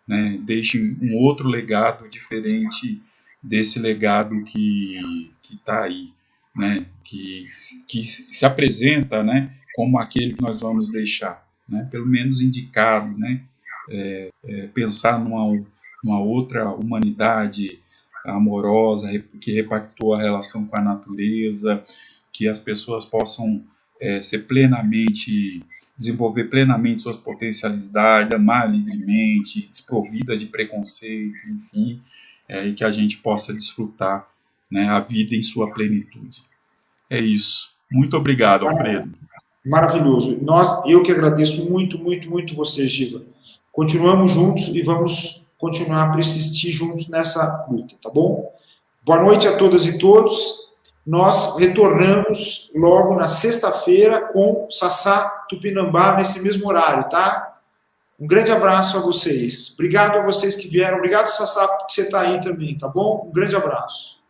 [SPEAKER 2] né, deixe um outro legado diferente desse legado que está aí, né? Que, que se apresenta, né? Como aquele que nós vamos deixar, né? Pelo menos indicado, né? É, é, pensar numa, numa outra humanidade amorosa, que repactou a relação com a natureza, que as pessoas possam é, ser plenamente, desenvolver plenamente suas potencialidades, amar livremente, desprovida de preconceito, enfim, é, e que a gente possa desfrutar né, a vida em sua plenitude. É isso. Muito obrigado, Alfredo.
[SPEAKER 1] Maravilhoso. Nós, eu que agradeço muito, muito, muito você, Giva. Continuamos juntos e vamos continuar a persistir juntos nessa luta, tá bom? Boa noite a todas e todos. Nós retornamos logo na sexta-feira com Sassá Tupinambá nesse mesmo horário, tá? Um grande abraço a vocês. Obrigado a vocês que vieram. Obrigado, Sassá, que você está aí também, tá bom? Um grande abraço.